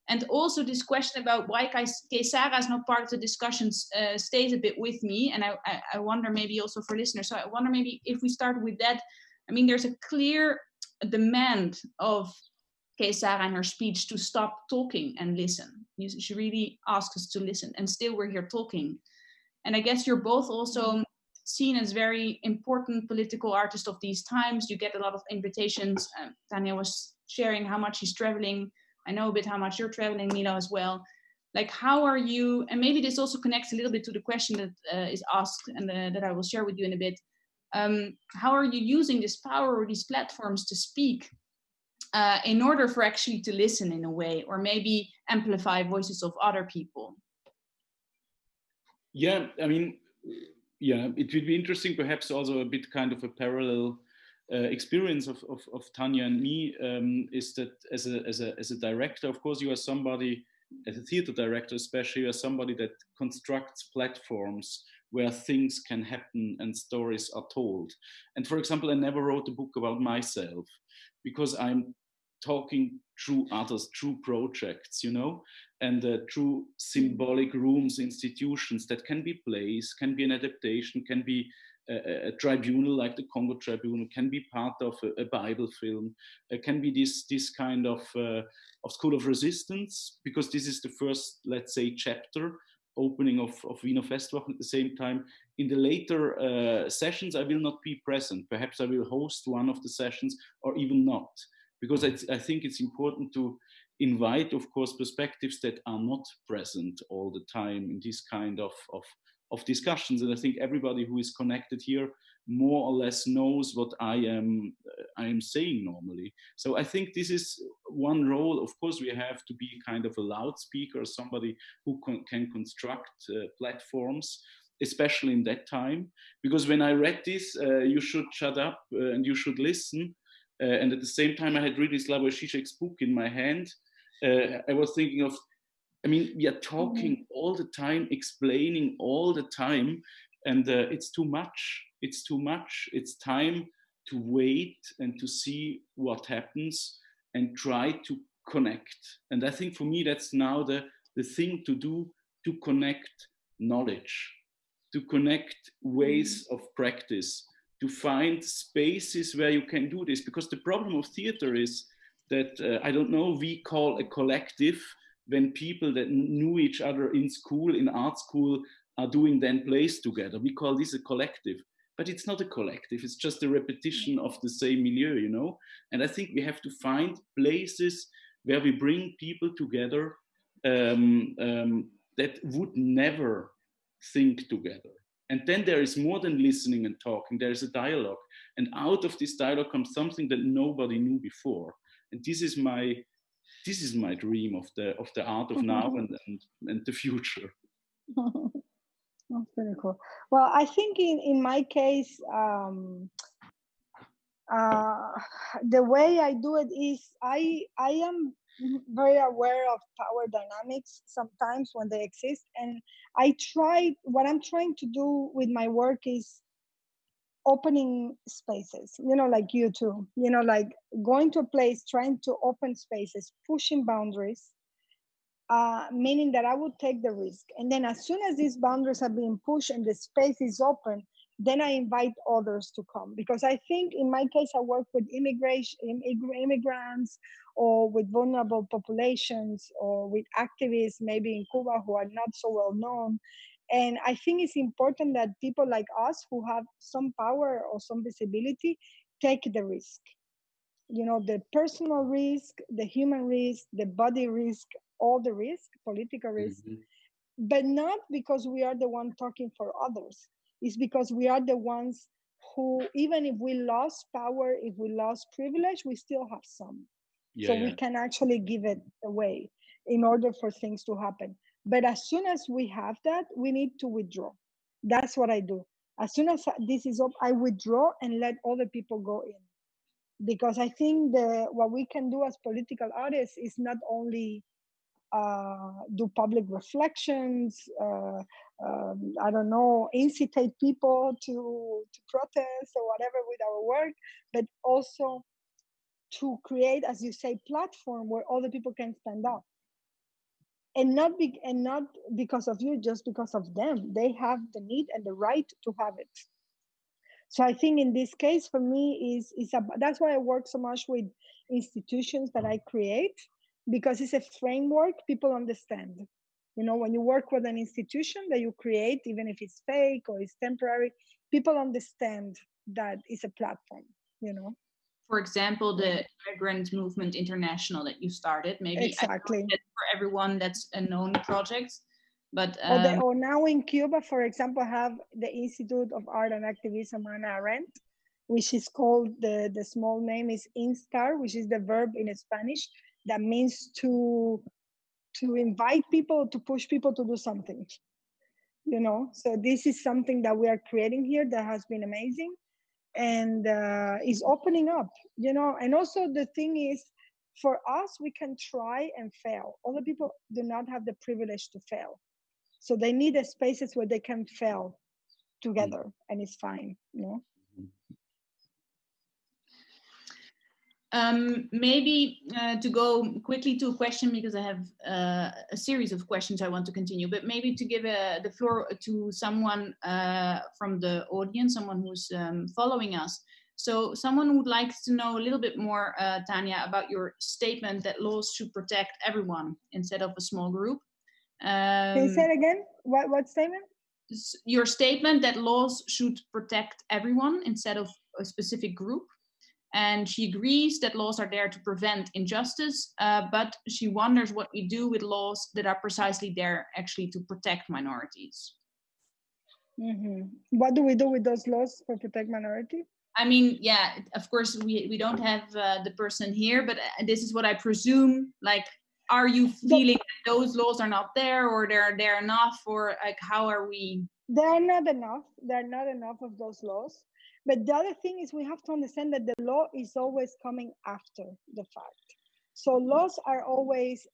And also this question about why Kay Sara is not part of the discussions uh, stays a bit with me. And I, I, I wonder maybe also for listeners, so I wonder maybe if we start with that, I mean, there's a clear demand of Kay Sara in her speech to stop talking and listen. She really asks us to listen, and still we're here talking. And I guess you're both also seen as very important political artists of these times. You get a lot of invitations. Uh, Tania was sharing how much she's traveling I know a bit how much you're traveling, Milo, as well. Like, how are you? And maybe this also connects a little bit to the question that uh, is asked and uh, that I will share with you in a bit. Um, how are you using this power or these platforms to speak uh, in order for actually to listen in a way, or maybe amplify voices of other people? Yeah, I mean, yeah, it would be interesting, perhaps also a bit kind of a parallel uh, experience of, of, of, Tania and me um, is that as a, as, a, as a director, of course, you are somebody, as a theater director especially, you are somebody that constructs platforms where things can happen and stories are told. And for example, I never wrote a book about myself because I'm talking through others, through projects, you know, and uh, through symbolic rooms, institutions that can be plays, can be an adaptation, can be a, a, tribunal like the Congo Tribunal, can be part of a, a Bible film, uh, can be this this kind of uh, of school of resistance because this is the first, let's say, chapter opening of, of Wiener Festwochen at the same time. In the later uh, sessions, I will not be present. Perhaps I will host one of the sessions or even not, because I, I think it's important to invite, of course, perspectives that are not present all the time in this kind of, of, of discussions. And I think everybody who is connected here more or less knows what I am uh, I am saying normally. So I think this is one role. Of course, we have to be kind of a loudspeaker, somebody who con can construct uh, platforms, especially in that time. Because when I read this, uh, you should shut up uh, and you should listen. Uh, and at the same time, I had really Slavoj Žižek's book in my hand. Uh, I was thinking of I mean, we are talking mm -hmm. all the time, explaining all the time, and uh, it's too much. It's too much. It's time to wait and to see what happens and try to connect. And I think for me, that's now the, the thing to do to connect knowledge, to connect ways mm-hmm. of practice, to find spaces where you can do this. Because the problem of theater is that, uh, I don't know, we call a collective when people that knew each other in school, in art school, are doing then plays together. We call this a collective, but it's not a collective. It's just a repetition of the same milieu, you know? And I think we have to find places where we bring people together um, um, that would never think together. And then there is more than listening and talking, there is a dialogue. And out of this dialogue comes something that nobody knew before. And this is my this is my dream of the of the art of now and, and, and the future. <laughs> That's pretty cool. Well, I think in, in my case, um, uh, the way I do it is I I am very aware of power dynamics sometimes when they exist, and I try what I'm trying to do with my work is opening spaces. You know, like you too. You know, like going to a place, trying to open spaces, pushing boundaries, uh, meaning that I would take the risk. And then as soon as these boundaries are being pushed and the space is open, then I invite others to come. Because I think in my case, I work with immigration, immigrants or with vulnerable populations or with activists, maybe in Cuba who are not so well known. And I think it's important that people like us who have some power or some visibility take the risk you know the personal risk the human risk the body risk all the risk, political risk, mm-hmm. but not because we are the one talking for others. It's because we are the ones who, even if we lost power, if we lost privilege, we still have some. Yeah, so yeah. we can actually give it away in order for things to happen. But as soon as we have that, we need to withdraw. That's what I do. As soon as this is up, I withdraw and let other people go in. Because I think the what we can do as political artists is not only do public reflections, uh, um, I don't know, incitate people to, to protest or whatever with our work, but also to create, as you say, platform where other people can stand up. And not be, and not because of you, just because of them. They have the need and the right to have it. So I think in this case, for me, is is a, that's why I work so much with institutions that I create because it's a framework people understand you know when you work with an institution that you create even if it's fake or it's temporary people understand that it's a platform you know for example, the Migrant Movement International that you started. Maybe exactly for everyone that's a known project. But um, or, the, um, or, now in Cuba, for example, have the Institute of Art and Activism Hannah Arendt, which is called the the small name is instar, which is the verb in Spanish that means to to invite people to push people to do something you know? So this is something that we are creating here that has been amazing and uh, is opening up you know? And also the thing is for us we can try and fail. Other people do not have the privilege to fail. So they need spaces where they can fail together mm. and it's fine you know Um, maybe uh, to go quickly to a question because I have uh, a series of questions I want to continue, but maybe to give uh, the floor to someone uh, from the audience, someone who's um, following us. So someone would like to know a little bit more, uh, Tania, about your statement that laws should protect everyone instead of a small group. Um, Can you say it again? What, what statement? Your statement that laws should protect everyone instead of a specific group and she agrees that laws are there to prevent injustice, uh, but she wonders what we do with laws that are precisely there actually to protect minorities. Mm-hmm. What do we do with those laws for protect minority? I mean, yeah, of course we we don't have uh, the person here, but uh, this is what I presume. Like, are you feeling that those laws are not there, or they're there enough, or like how are we? There are not enough. There are not enough of those laws. But the other thing is we have to understand that the law is always coming after the fact. So laws are always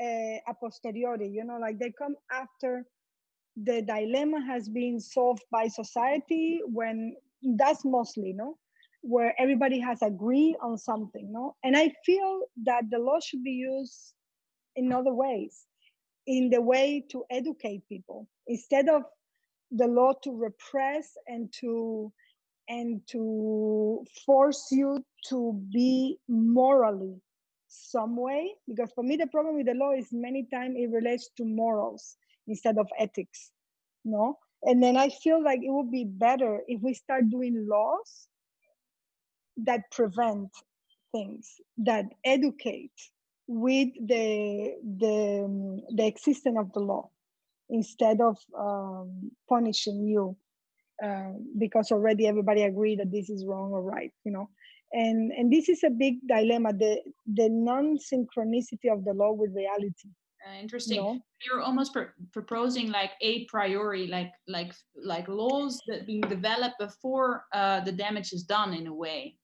uh, a posteriori, you know, like they come after the dilemma has been solved by society when that's mostly, no, where everybody has agreed on something, no? And I feel that the law should be used in other ways, in the way to educate people instead of the law to repress and to and to force you to be morally some way because for me the problem with the law is many times it relates to morals instead of ethics no? And then i feel like it would be better if we start doing laws that prevent things that educate with the the the existence of the law instead of um, punishing you um, because already everybody agreed that this is wrong or right you know? And and this is a big dilemma the the non-synchronicity of the law with reality uh, interesting. you know? you're almost pr proposing like a priori like like like laws that being developed before uh, the damage is done in a way.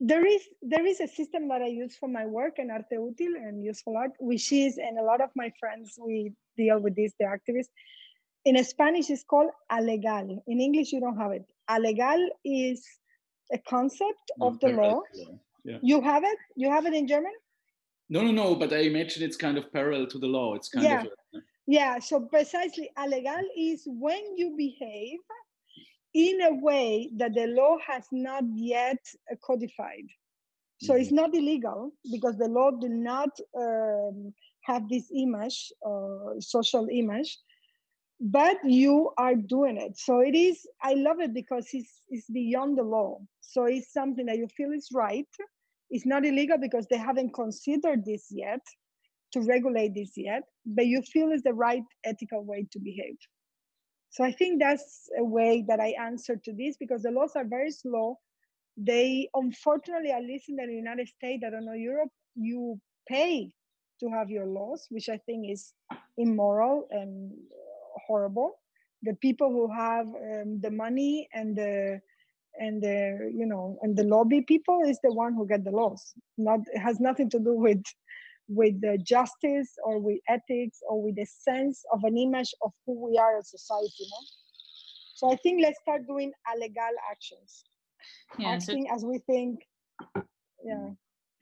There is there is a system that i use for my work in arte útil and useful art which is and a lot of my friends we deal with this the activists in Spanish it's called alegal. In English you don't have it. Alegal is a concept of the law. Yeah. You have it? You have it in German? No, no, no, but I imagine it's kind of parallel to the law. It's kind yeah. of a, yeah, so precisely alegal is when you behave in a way that the law has not yet codified. So mm-hmm. it's not illegal because the law do not um, have this image, uh, social image, but you are doing it. So it is i love it because it's it's beyond the law. So it's something that you feel is right. It's not illegal because they haven't considered this yet to regulate this yet but you feel is the right ethical way to behave. So i think that's a way that i answer to this because the laws are very slow. They unfortunately at least in the united states i don't know europe you pay to have your laws which i think is immoral and horrible. The people who have um, the money and the and the you know and the lobby people is the one who get the laws. Not it has nothing to do with with the justice or with ethics or with the sense of an image of who we are as society. Know? So I think let's start doing illegal actions. Yeah, acting so as we think. Yeah.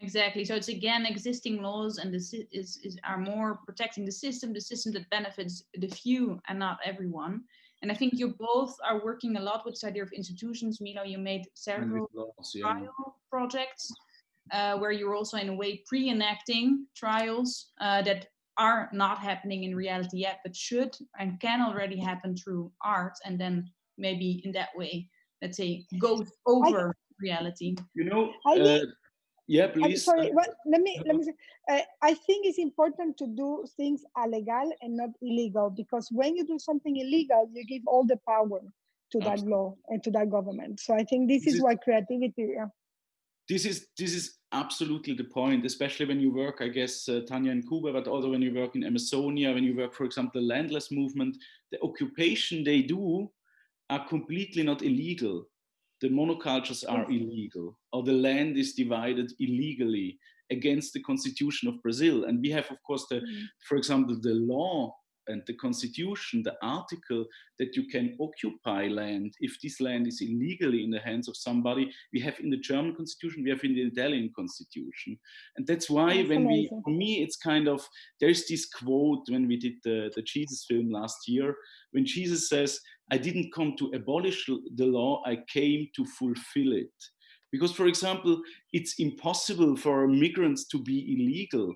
Exactly. So it's again existing laws, and this is, is are more protecting the system, the system that benefits the few and not everyone. And I think you both are working a lot with this idea of institutions. Milo, you made several laws, yeah. trial projects uh, where you're also in a way pre-enacting trials uh, that are not happening in reality yet, but should and can already happen through art, and then maybe in that way, let's say, goes over reality. You know, uh, yeah, I'm please. sorry. uh, Well, let me let me say. Uh, I think it's important to do things illegal and not illegal because when you do something illegal, you give all the power to that law and to that government. So I think this This is is- why creativity. Yeah. this is this is absolutely the point especially when you work i guess uh, tania in cuba but also when you work in amazonia when you work for example the landless movement the occupation they do are completely not illegal the monocultures are illegal or the land is divided illegally against the constitution of brazil and we have of course the Mm. for example the law and the constitution the article that you can occupy land if this land is illegally in the hands of somebody we have in the German constitution, we have in the Italian constitution. And that's why That's when amazing. we, for me, it's kind of, there's this quote when we did the, the Jesus film last year, when Jesus says, I didn't come to abolish the law, I came to fulfill it. Because, for example, it's impossible for migrants to be illegal.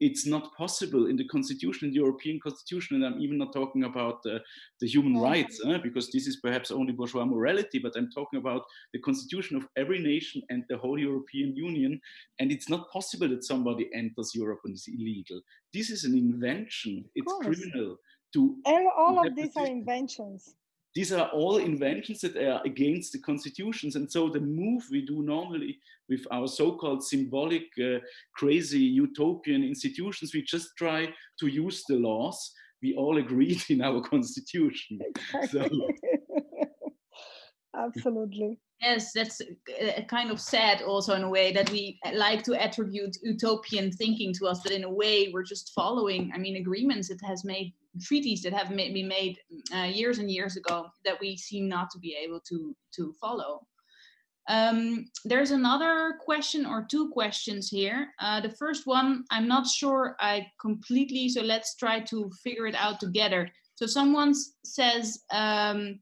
It's not possible in the constitution, in the European constitution, and I'm even not talking about the, the human rights, eh, because this is perhaps only bourgeois morality, but I'm talking about the constitution of every nation and the whole European Union. And it's not possible that somebody enters Europe and is illegal. This is an invention. It's criminal to All, all of these are inventions. These are all inventions that are against the constitutions. And so the move we do normally with our so-called symbolic, uh, crazy utopian institutions, we just try to use the laws we all agreed <laughs> in our constitution. So <laughs> Absolutely. Yes, that's uh, kind of sad also in a way that we like to attribute utopian thinking to us, that in a way we're just following, I mean, agreements that has made treaties that have been made uh, years and years ago that we seem not to be able to to follow. Um, there's another question or two questions here. Uh, the first one, I'm not sure I completely, so let's try to figure it out together. So someone says um,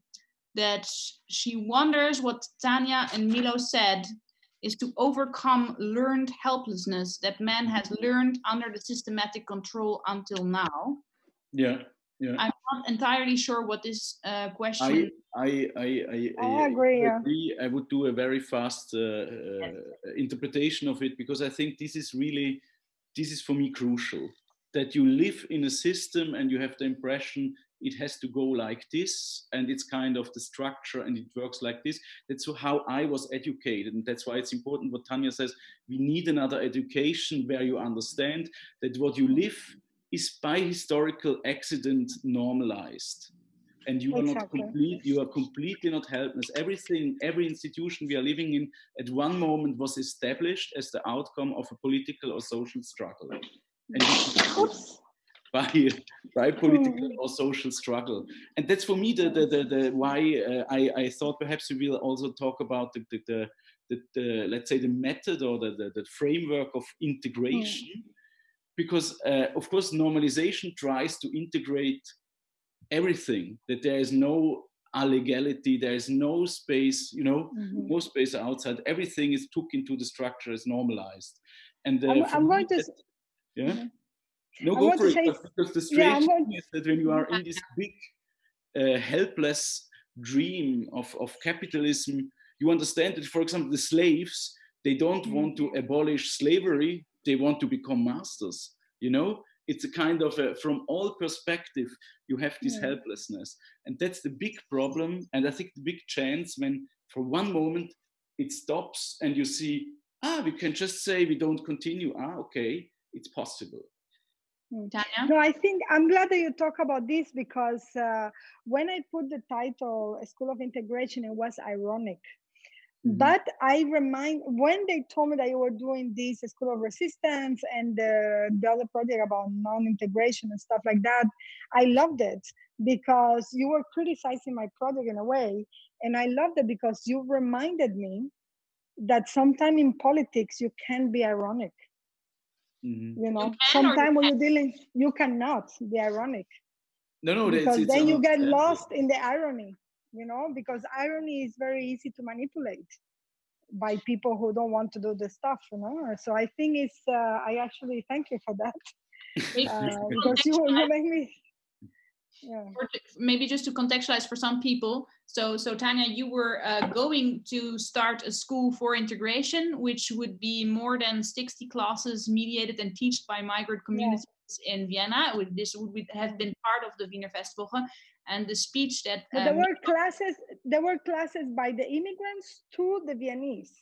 that she wonders what Tania and Milo said is to overcome learned helplessness that man has learned under the systematic control until now. Yeah, yeah. I'm not entirely sure what this uh, question I, I, I, I, I agree, yeah. agree. I would do a very fast uh, uh, interpretation of it because I think this is really, this is for me crucial. That you live in a system and you have the impression it has to go like this and it's kind of the structure and it works like this. That's how I was educated. And that's why it's important what Tania says. We need another education where you understand that what you live is by historical accident normalized. And you are not complete you are completely not helpless. Everything every institution we are living in at one moment was established as the outcome of a political or social struggle. And <laughs> by by political or social struggle. And that's for me the the, the, the why uh, I, I thought perhaps we will also talk about the the, the, the, the let's say the method or the, the, the framework of integration because uh, of course normalization tries to integrate everything that there is no illegality there is no space you know Mhm. no space outside everything is took into the structure is normalized and uh, I'm, I'm going to. yeah Mhm. no I go for it say- because the Yeah, strange I'm thing is that when you are in this <laughs> big uh, helpless dream of, of capitalism you understand that for example the slaves they don't Mm. want to abolish slavery they want to become masters you know it's a kind of a, from all perspective you have this Yeah. helplessness and that's the big problem and i think the big chance when for one moment it stops and you see ah we can just say we don't continue ah okay it's possible Tania? No, I think I'm glad that you talk about this because uh, when I put the title School of Integration, it was ironic. Mhm. But I remind when they told me that you were doing this School of Resistance and the, the other project about non-integration and stuff like that, I loved it because you were criticizing my project in a way. And I loved it because you reminded me that sometimes in politics you can be ironic. Mhm. You know, you sometimes when you're dealing, you cannot be ironic no no because it's then you get lost in the irony you know because irony is very easy to manipulate by people who don't want to do the stuff you know so i think it's uh, i actually thank you for that <laughs> uh, because you, you make me yeah. maybe just to contextualize for some people. So, so Tania, you were uh, going to start a school for integration, which would be more than 60 classes mediated and taught by migrant communities yeah. in Vienna. This would have been part of the Wiener Festwoche. And the speech that um, there were classes, there were classes by the immigrants to the Viennese,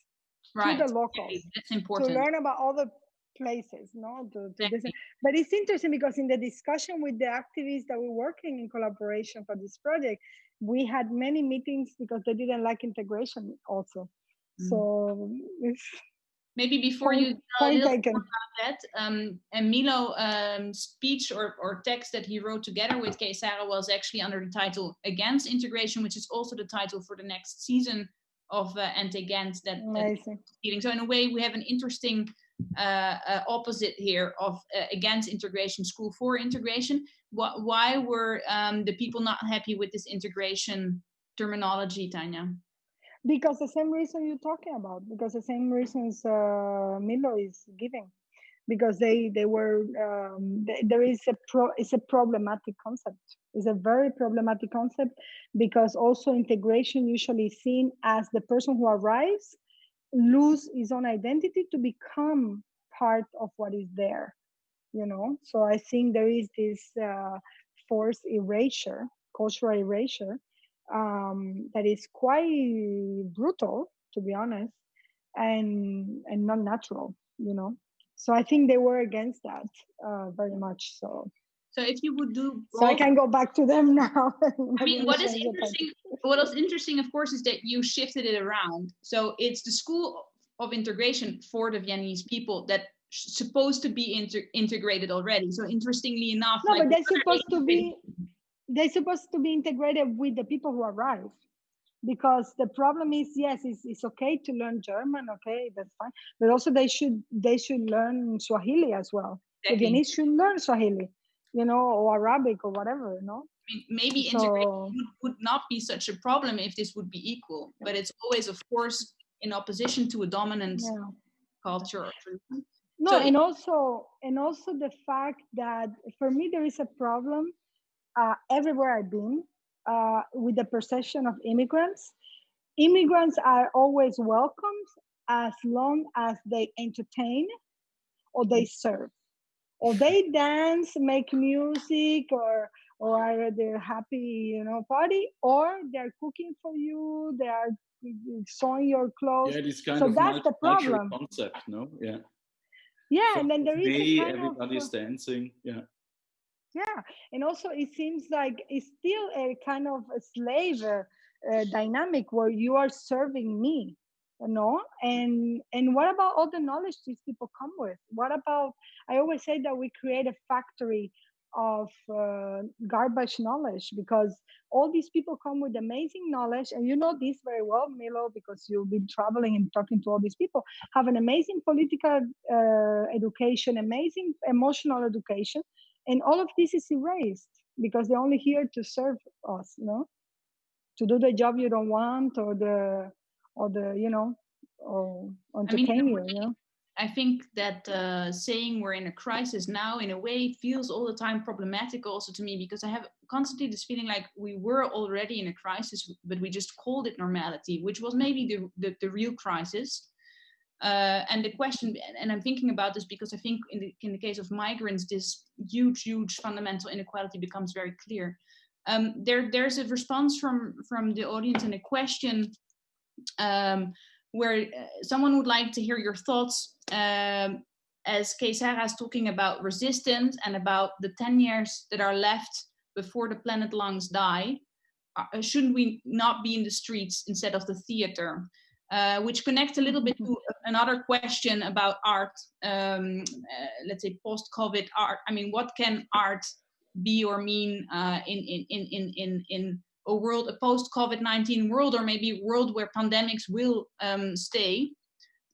right. to the locals. That's important to learn about all the places no to, to this. but it's interesting because in the discussion with the activists that were working in collaboration for this project we had many meetings because they didn't like integration also mm. so maybe before point, you tell a little about that um, and Milo um, speech or, or text that he wrote together with Kay Sara was actually under the title against integration which is also the title for the next season of uh, NT Gent that, that so in a way we have an interesting uh, uh, opposite here of uh, against integration, school for integration. What, why were um, the people not happy with this integration terminology, Tania? Because the same reason you're talking about, because the same reasons uh, Milo is giving, because they they were um, there is a pro it's a problematic concept. It's a very problematic concept because also integration usually seen as the person who arrives lose his own identity to become part of what is there you know so i think there is this uh, forced erasure cultural erasure um, that is quite brutal to be honest and and not natural you know so i think they were against that uh, very much so so if you would do both, so I can go back to them <laughs> now. I mean, what is interesting? What is interesting, of course, is that you shifted it around. So it's the school of integration for the Viennese people that supposed to be inter- integrated already. So interestingly enough, no, like, but they're supposed to be they're supposed to be integrated with the people who arrive because the problem is yes it's, it's okay to learn german okay that's fine but also they should they should learn swahili as well the viennese should learn swahili you know, or Arabic or whatever, you know. Maybe so, integration would, would not be such a problem if this would be equal, but it's always, of course, in opposition to a dominant yeah. culture or. No, so and also and also the fact that for me there is a problem uh, everywhere I've been uh, with the perception of immigrants. Immigrants are always welcomed as long as they entertain or they serve or they dance, make music, or or are they're happy, you know, party, or they're cooking for you, they are sewing your clothes. Yeah, this kind so of that's the problem. concept, no? Yeah. Yeah, and then there is day, everybody's of, dancing. Yeah. Yeah, and also it seems like it's still a kind of a slave uh, dynamic where you are serving me no and and what about all the knowledge these people come with? What about i always say that we create a factory of uh, garbage knowledge because all these people come with amazing knowledge and you know this very well milo because you've been traveling and talking to all these people have an amazing political uh, education amazing emotional education and all of this is erased because they're only here to serve us you know to do the job you don't want or the or the you know or entertain I mean, you, you know I think that uh, saying we're in a crisis now, in a way, feels all the time problematic also to me because I have constantly this feeling like we were already in a crisis, but we just called it normality, which was maybe the, the, the real crisis. Uh, and the question, and I'm thinking about this because I think in the, in the case of migrants, this huge, huge fundamental inequality becomes very clear. Um, there, there's a response from, from the audience and a question um, where uh, someone would like to hear your thoughts um, as Kay is talking about resistance and about the 10 years that are left before the planet lungs die. Uh, shouldn't we not be in the streets instead of the theater? Uh, which connects a little bit to another question about art, um, uh, let's say post-COVID art. I mean, what can art be or mean uh, in, in, in, in, in a world, a post COVID 19 world, or maybe a world where pandemics will um, stay.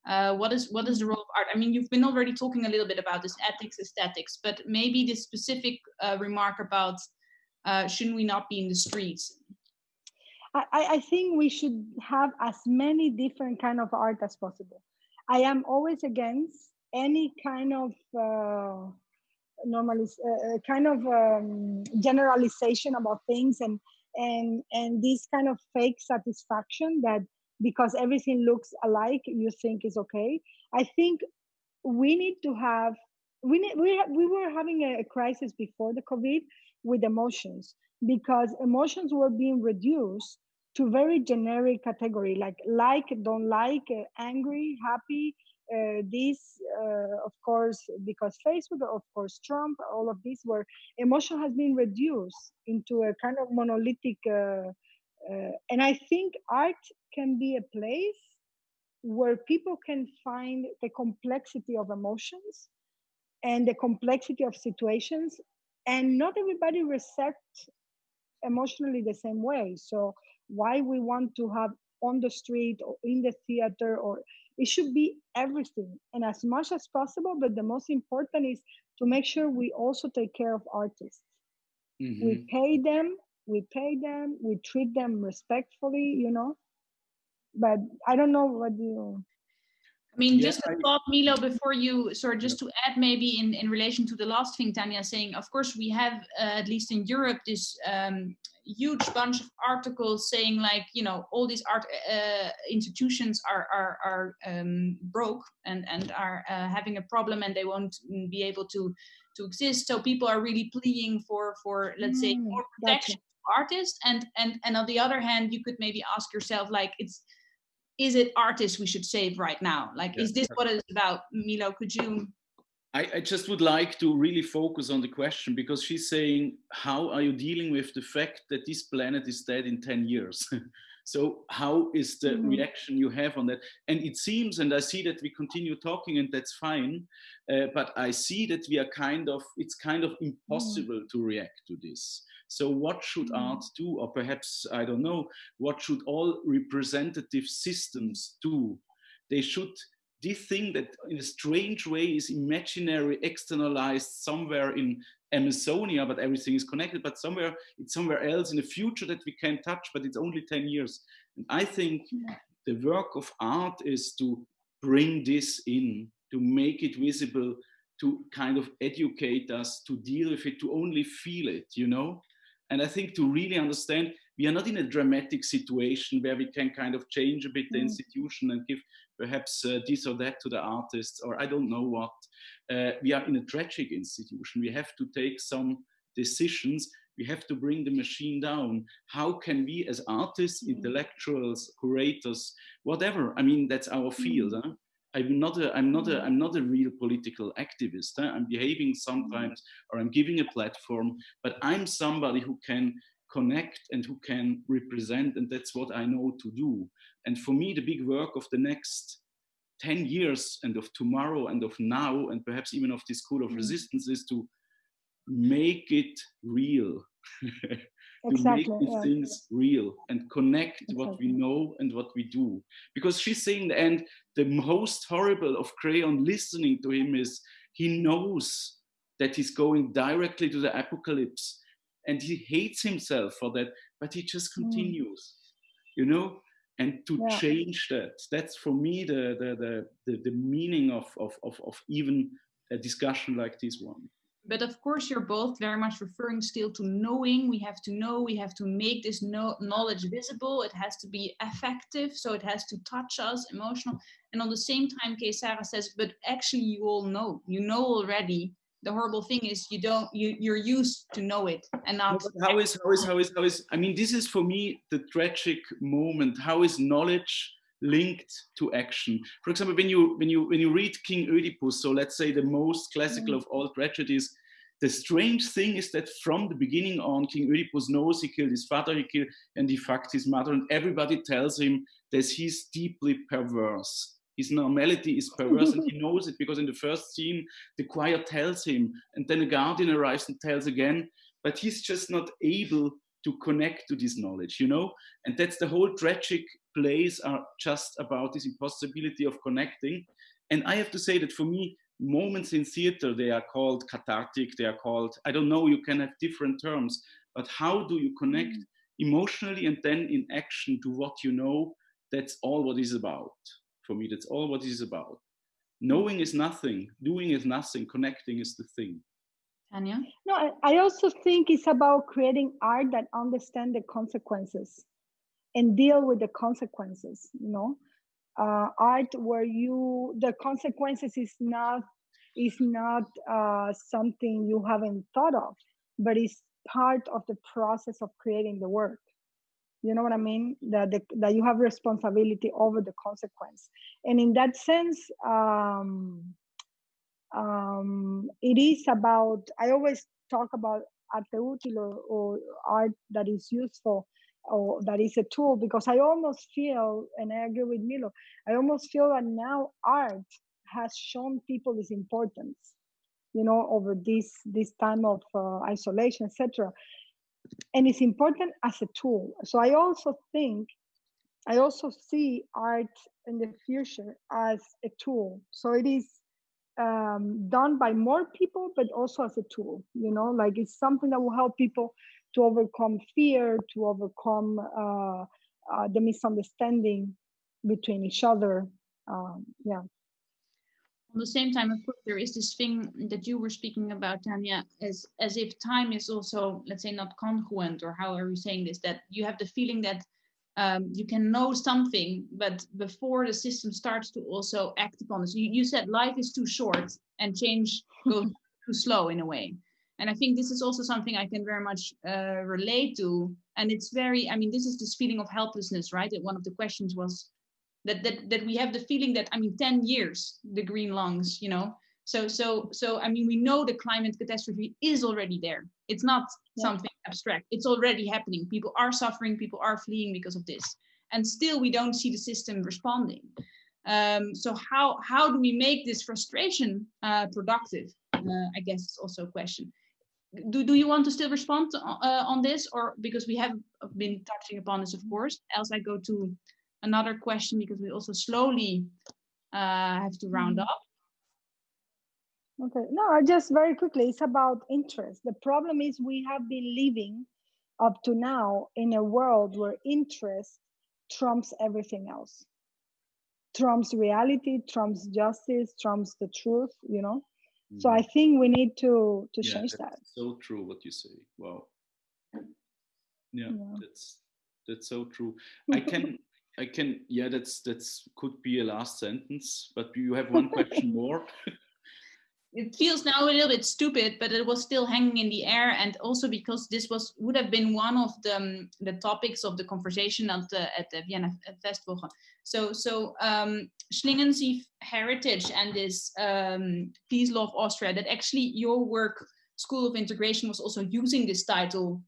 Uh, what is what is the role of art? I mean, you've been already talking a little bit about this ethics, aesthetics, but maybe this specific uh, remark about uh, shouldn't we not be in the streets? I, I think we should have as many different kind of art as possible. I am always against any kind of uh, normalis uh, kind of um, generalization about things and and and this kind of fake satisfaction that because everything looks alike you think is okay i think we need to have we need, we, we were having a, a crisis before the covid with emotions because emotions were being reduced to very generic category like like don't like uh, angry happy uh, this uh, of course because facebook of course trump all of these were emotion has been reduced into a kind of monolithic uh, uh, and i think art can be a place where people can find the complexity of emotions and the complexity of situations and not everybody recepts emotionally the same way. So why we want to have on the street or in the theater or it should be everything. And as much as possible but the most important is to make sure we also take care of artists. Mm-hmm. we pay them we pay them we treat them respectfully you know? But i don't know what you I mean, just a thought, Milo, before you, sorry, just to add maybe in, in relation to the last thing Tania saying, of course, we have, uh, at least in Europe, this um, huge bunch of articles saying like, you know, all these art uh, institutions are, are, are um, broke and, and are uh, having a problem and they won't be able to, to exist. So people are really pleading for, for let's mm, say, more protection for artists. And, and, and on the other hand, you could maybe ask yourself, like, it's, is it artists we should save right now? Like, yeah. is this what it's about? Milo, could you? I, I, just would like to really focus on the question because she's saying, how are you dealing with the fact that this planet is dead in 10 years? <laughs> so how is the mm -hmm. reaction you have on that? And it seems, and I see that we continue talking and that's fine, uh, but I see that we are kind of, it's kind of mm. impossible mm -hmm. to react to this. So what should mm. art do? Or perhaps, I don't know, what should all representative systems do? They should, this thing that in a strange way is imaginary, externalized somewhere in Amazonia, but everything is connected, but somewhere, it's somewhere else in the future that we can touch, but it's only 10 years. And I think the work of art is to bring this in, to make it visible, to kind of educate us, to deal with it, to only feel it, you know? And I think to really understand, we are not in a dramatic situation where we can kind of change a bit the mm. institution and give perhaps uh, this or that to the artists, or I don't know what. Uh, we are in a tragic institution. We have to take some decisions. We have to bring the machine down. How can we as artists, mm. intellectuals, curators, whatever, I mean, that's our field. Mm. Huh? I'm not a, I'm not a, I'm not a real political activist. Huh? I'm behaving sometimes, or I'm giving a platform, but I'm somebody who can connect and who can represent, and that's what I know to do. And for me, the big work of the next 10 years and of tomorrow and of now, and perhaps even of this school of mm. resistance is to make it real. <laughs> exactly, to make these yeah. things real and connect exactly. what we know and what we do. Because she's saying, and the most horrible of Creon listening to him is he knows that he's going directly to the apocalypse and he hates himself for that, but he just mm. continues, mm. you know? And to yeah. change that, that's for me the, the, the, the, the meaning of, of, of, of even a discussion like this one but of course you're both very much referring still to knowing. We have to know we have to make this knowledge visible. It has to be effective so it has to touch us emotional. And on the same time Kay Sara says but actually you all know. You know already. The horrible thing is you don't you you're used to know it and now how is how is how is how is i mean this is for me the tragic moment. How is knowledge linked to action. For example, when you when you when you read King Oedipus, so let's say the most classical mm. of all tragedies, the strange thing is that from the beginning on, King Oedipus knows he killed his father, he killed and he fucked his mother, and everybody tells him that he's deeply perverse. His normality is perverse, and he <laughs> knows it because in the first scene, the choir tells him, and then a guardian arrives and tells again, but he's just not able to connect to this knowledge, you know? And that's the whole tragic plays are just about this impossibility of connecting. And I have to say that for me, moments in theater, they are called cathartic, they are called, I don't know, you can have different terms, but how do you connect mm. emotionally and then in action to what you know? That's all what is about. For me, that's all what is about. Knowing is nothing, doing is nothing, connecting is the thing. Tania? No, I, I also think it's about creating art that understand the consequences and deal with the consequences, you know. Uh, art where you the consequences is not is not uh, something you haven't thought of, but it's part of the process of creating the work. You know what I mean? That the, that you have responsibility over the consequence, and in that sense, um, um, it is about. I always talk about or art that is useful or that is a tool because I almost feel, and I agree with Milo, I almost feel that now art has shown people its importance, you know, over this this time of uh, isolation, etc. And it's important as a tool. So I also think, I also see art in the future as a tool. So it is um, done by more people, but also as a tool. You know, like it's something that will help people to overcome fear, to overcome uh, uh, the misunderstanding between each other. Um, yeah. On the same time, of course, there is this thing that you were speaking about, Tania, as as if time is also, let's say, not congruent, or how are you saying this? That you have the feeling that um, you can know something, but before the system starts to also act upon this, you, you said life is too short and change goes <laughs> too slow in a way. And I think this is also something I can very much uh, relate to. And it's very, I mean, this is this feeling of helplessness, right? That one of the questions was that that that we have the feeling that I mean, 10 years, the green lungs, you know. So so so I mean, we know the climate catastrophe is already there. It's not yeah. something abstract. It's already happening. People are suffering. People are fleeing because of this, and still we don't see the system responding. Um, so how how do we make this frustration uh, productive? Uh, I guess is also a question. Do, do you want to still respond to, uh, on this or because we have been touching upon this of course else I go to another question because we also slowly uh, have to round mm-hmm. up Okay, no, just very quickly, it's about interest. The problem is we have been living up to now in a world where interest trumps everything else. Trumps reality, trumps justice, trumps the truth, you know? Mm. So I mm-hmm. think we need to to yeah, change that. So true what you say. Wow. Yeah, yeah. that's that's so true. I can <laughs> I can yeah, that's that's could be a last sentence, but you have one question <laughs> more. It feels now a little bit stupid, but it was still hanging in the air, and also because this was would have been one of the um, the topics of the conversation at the at the Vienna Festival. So so um, Schlingensief heritage and this um, peace law of Austria. That actually your work, School of Integration, was also using this title,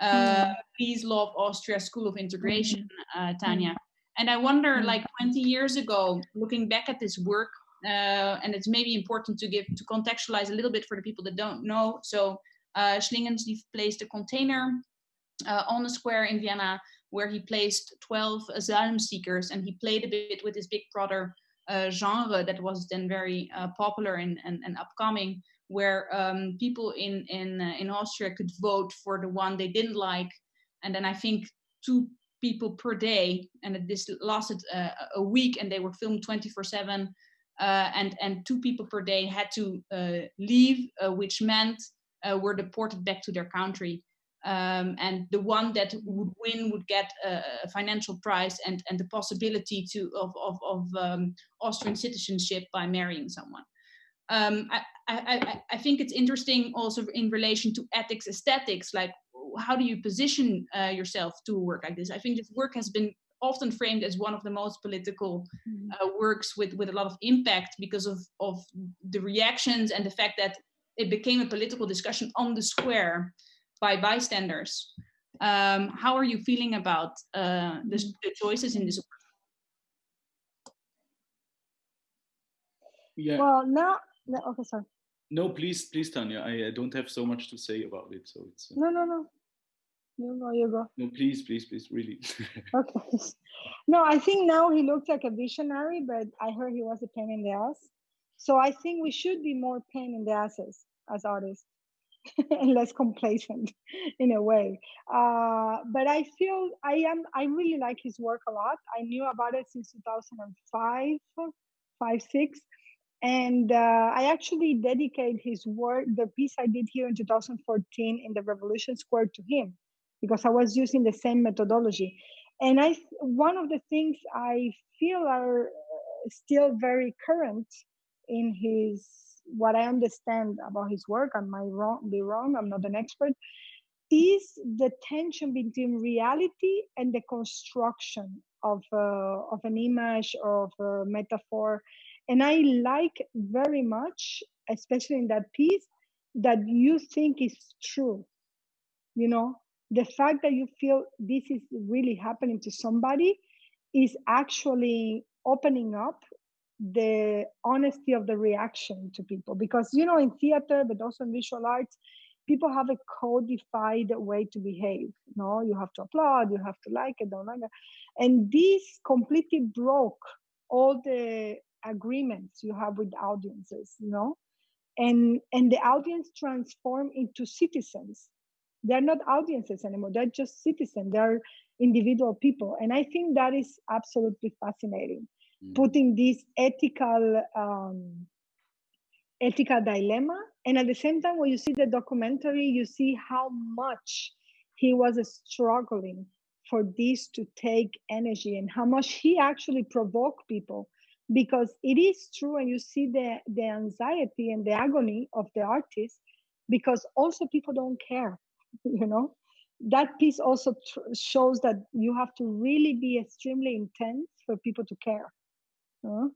uh, mm. Peace Law of Austria, School of Integration, mm. uh, Tania. Mm. And I wonder, mm. like 20 years ago, looking back at this work, uh, and it's maybe important to give to contextualize a little bit for the people that don't know. So uh, placed a container uh, on the square in Vienna where he placed 12 asylum seekers and he played a bit with his Big Brother uh, genre that was then very uh, popular and, and, and, upcoming, where um, people in in uh, in Austria could vote for the one they didn't like, and then I think two people per day, and this lasted uh, a week, and they were filmed 24/7 uh, and and two people per day had to uh, leave, uh, which meant were deported back to their country. Um, and the one that would win would get a, a, financial prize and, and the possibility to of, of, of um, Austrian citizenship by marrying someone. Um, I, I, I, think it's interesting also in relation to ethics aesthetics, like how do you position uh, yourself to work like this? I think this work has been often framed as one of the most political mm-hmm. uh, works with, with a lot of impact because of, of the reactions and the fact that it became a political discussion on the square by bystanders. Um, how are you feeling about uh, the, the, choices in this work? Yeah. Well, now, no, okay, sorry. No, please, please, Tania. I, I, don't have so much to say about it, so it's. Uh... No, no, no. You go, you go. No, please, please, please, really. <laughs> okay. No, I think now he looks like a visionary, but I heard he was a pain in the ass. So I think we should be more pain in the asses as artists <laughs> and less complacent <laughs> in a way. Uh, but I feel I am I really like his work a lot. I knew about it since 2005, five, six. And uh, I actually dedicate his work, the piece I did here in 2014 in the Revolution Square to him, because I was using the same methodology. And I, one of the things I feel are uh, still very current in his, what I understand about his work, I might wrong, be wrong, I'm not an expert, is the tension between reality and the construction of, uh, of an image, of a metaphor. And I like very much, especially in that piece, that you think is true. You know, the fact that you feel this is really happening to somebody is actually opening up the honesty of the reaction to people. Because you know in theater but also in visual arts people have a codified way to behave no you have to applaud you have to like it don't like it. And this completely broke all the agreements you have with audiences you know? And and the audience transform into citizens they're not audiences anymore. They're just citizens. They're individual people. And i think that is absolutely fascinating mm. putting this ethical um, ethical dilemma. And at the same time when you see the documentary you see how much he was struggling for this to take energy and how much he actually provoked people. Because it is true and you see the the anxiety and the agony of the artist because also people don't care <laughs> you know? That piece also tr- shows that you have to really be extremely intense for people to care uh,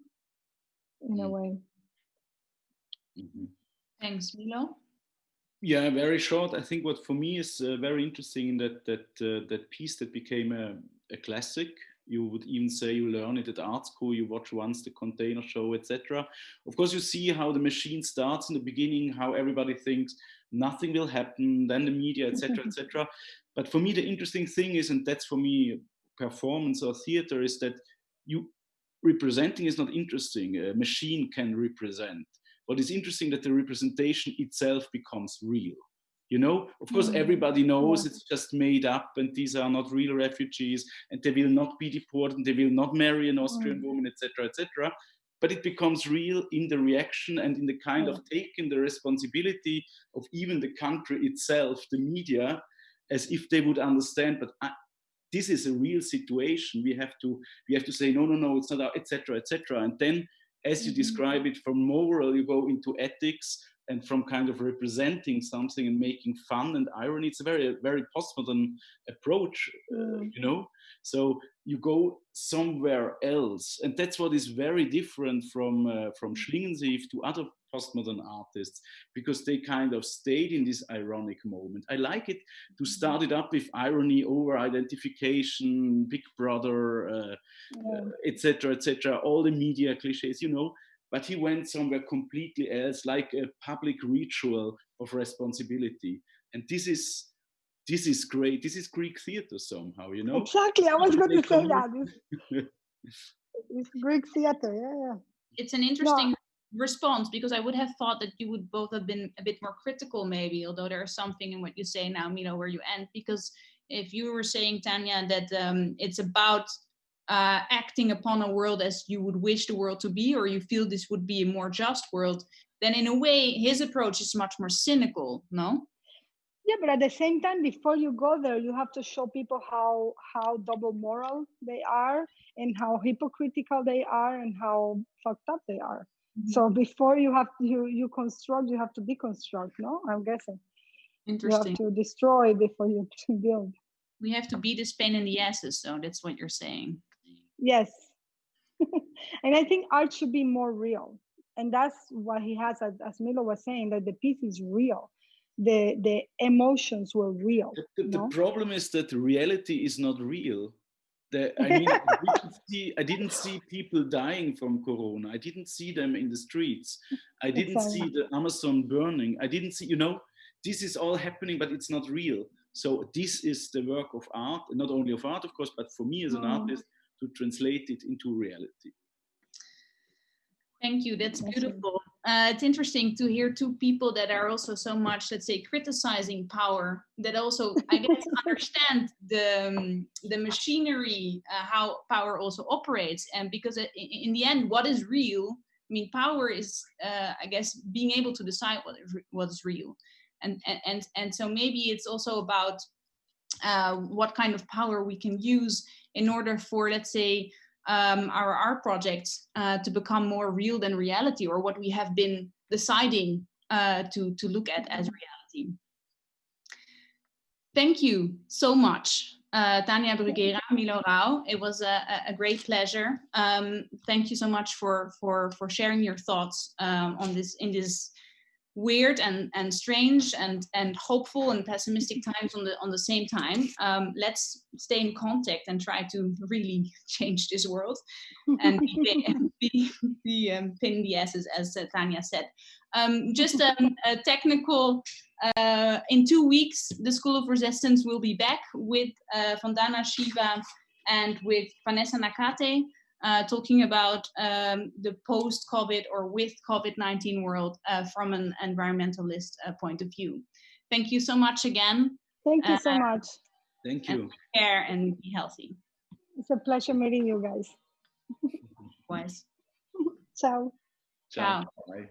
in mm. a way. Mm-hmm. thanks milo. Yeah very short. I think what for me is uh, very interesting in that that uh, that piece that became a, a classic. You would even say you learn it at art school you watch once the container show etc of course you see how the machine starts in the beginning how everybody thinks nothing will happen then the media etc etc <laughs> but for me the interesting thing is and that's for me performance or theater is that you representing is not interesting. A machine can represent. What is interesting that the representation itself becomes real. You know? Of course mm. everybody knows it's just made up and these are not real refugees and they will not be deported and they will not marry an austrian mm. woman etc etc but it becomes real in the reaction and in the kind of taking the responsibility of even the country itself the media as if they would understand but I, this is a real situation we have to we have to say no no no it's not etc etc and then as you mm-hmm. describe it from moral you go into ethics and from kind of representing something and making fun and irony it's a very very postmodern approach uh, mm. you know so you go somewhere else. And that's what is very different from uh, from schlingensief to other postmodern artists because they kind of stayed in this ironic moment. I like it to mm-hmm. start it up with irony over identification big brother uh, etc uh, etc et all the media cliches you know. But he went somewhere completely else like a public ritual of responsibility. And this is this is great this is greek theater somehow you know exactly i was going to say that <laughs> it's greek theater yeah yeah it's an interesting no. response because i would have thought that you would both have been a bit more critical maybe although there's something in what you say now milo where you end because if you were saying tania that um, it's about uh, acting upon a world as you would wish the world to be, or you feel this would be a more just world, then in a way his approach is much more cynical, no? Yeah, but at the same time, before you go there, you have to show people how how double moral they are and how hypocritical they are and how fucked up they are. Mm-hmm. So before you have to, you you construct, you have to deconstruct. No, I'm guessing. Interesting. You have to destroy before you <laughs> build. We have to be this pain in the asses, so that's what you're saying. Yes. <laughs> and I think art should be more real. And that's what he has, as, as Milo was saying, that the piece is real. The the emotions were real. The, the, the problem is that reality is not real. The, I <laughs> mean, I, didn't see, I didn't see people dying from corona. I didn't see them in the streets. I didn't see the Amazon burning. I didn't see, you know, this is all happening, but it's not real. So this is the work of art, not only of art, of course, but for me as an mm. artist, to translate it into reality. Thank you. That's beautiful. Uh, it's interesting to hear two people that are also so much, let's say, criticizing power. That also, I <laughs> guess, understand the um, the machinery, uh, how power also operates, and because it, in the end, what is real I mean, power is, uh, I guess, being able to decide what is, what is real. And, and, and, and so maybe it's also about uh, what kind of power we can use in order for, let's say, um, our art projects uh, to become more real than reality or what we have been deciding uh, to, to look at as reality. Thank you so much, uh, Tania Bruguera, Milo Rau. It was a, a great pleasure. Um, thank you so much for, for, for sharing your thoughts um, on this in this weird and, and strange and, and hopeful and pessimistic times on the on the same time. Um, let's stay in contact and try to really <laughs> change this world and be, <laughs> <laughs> be, be um, pin the S's as uh, Tania said. Um, just um, a technical, uh, in two weeks, the School of Resistance will be back with uh, Vandana Shiva and with Vanessa Nakate uh, talking about um, the post-COVID or with COVID-19 world uh, from an environmentalist uh, point of view. Thank you so much again. Thank you so Uh, much. Thank you. And take care and be healthy. It's a pleasure meeting you guys. Wise. <laughs> Ciao. Ciao. Bye.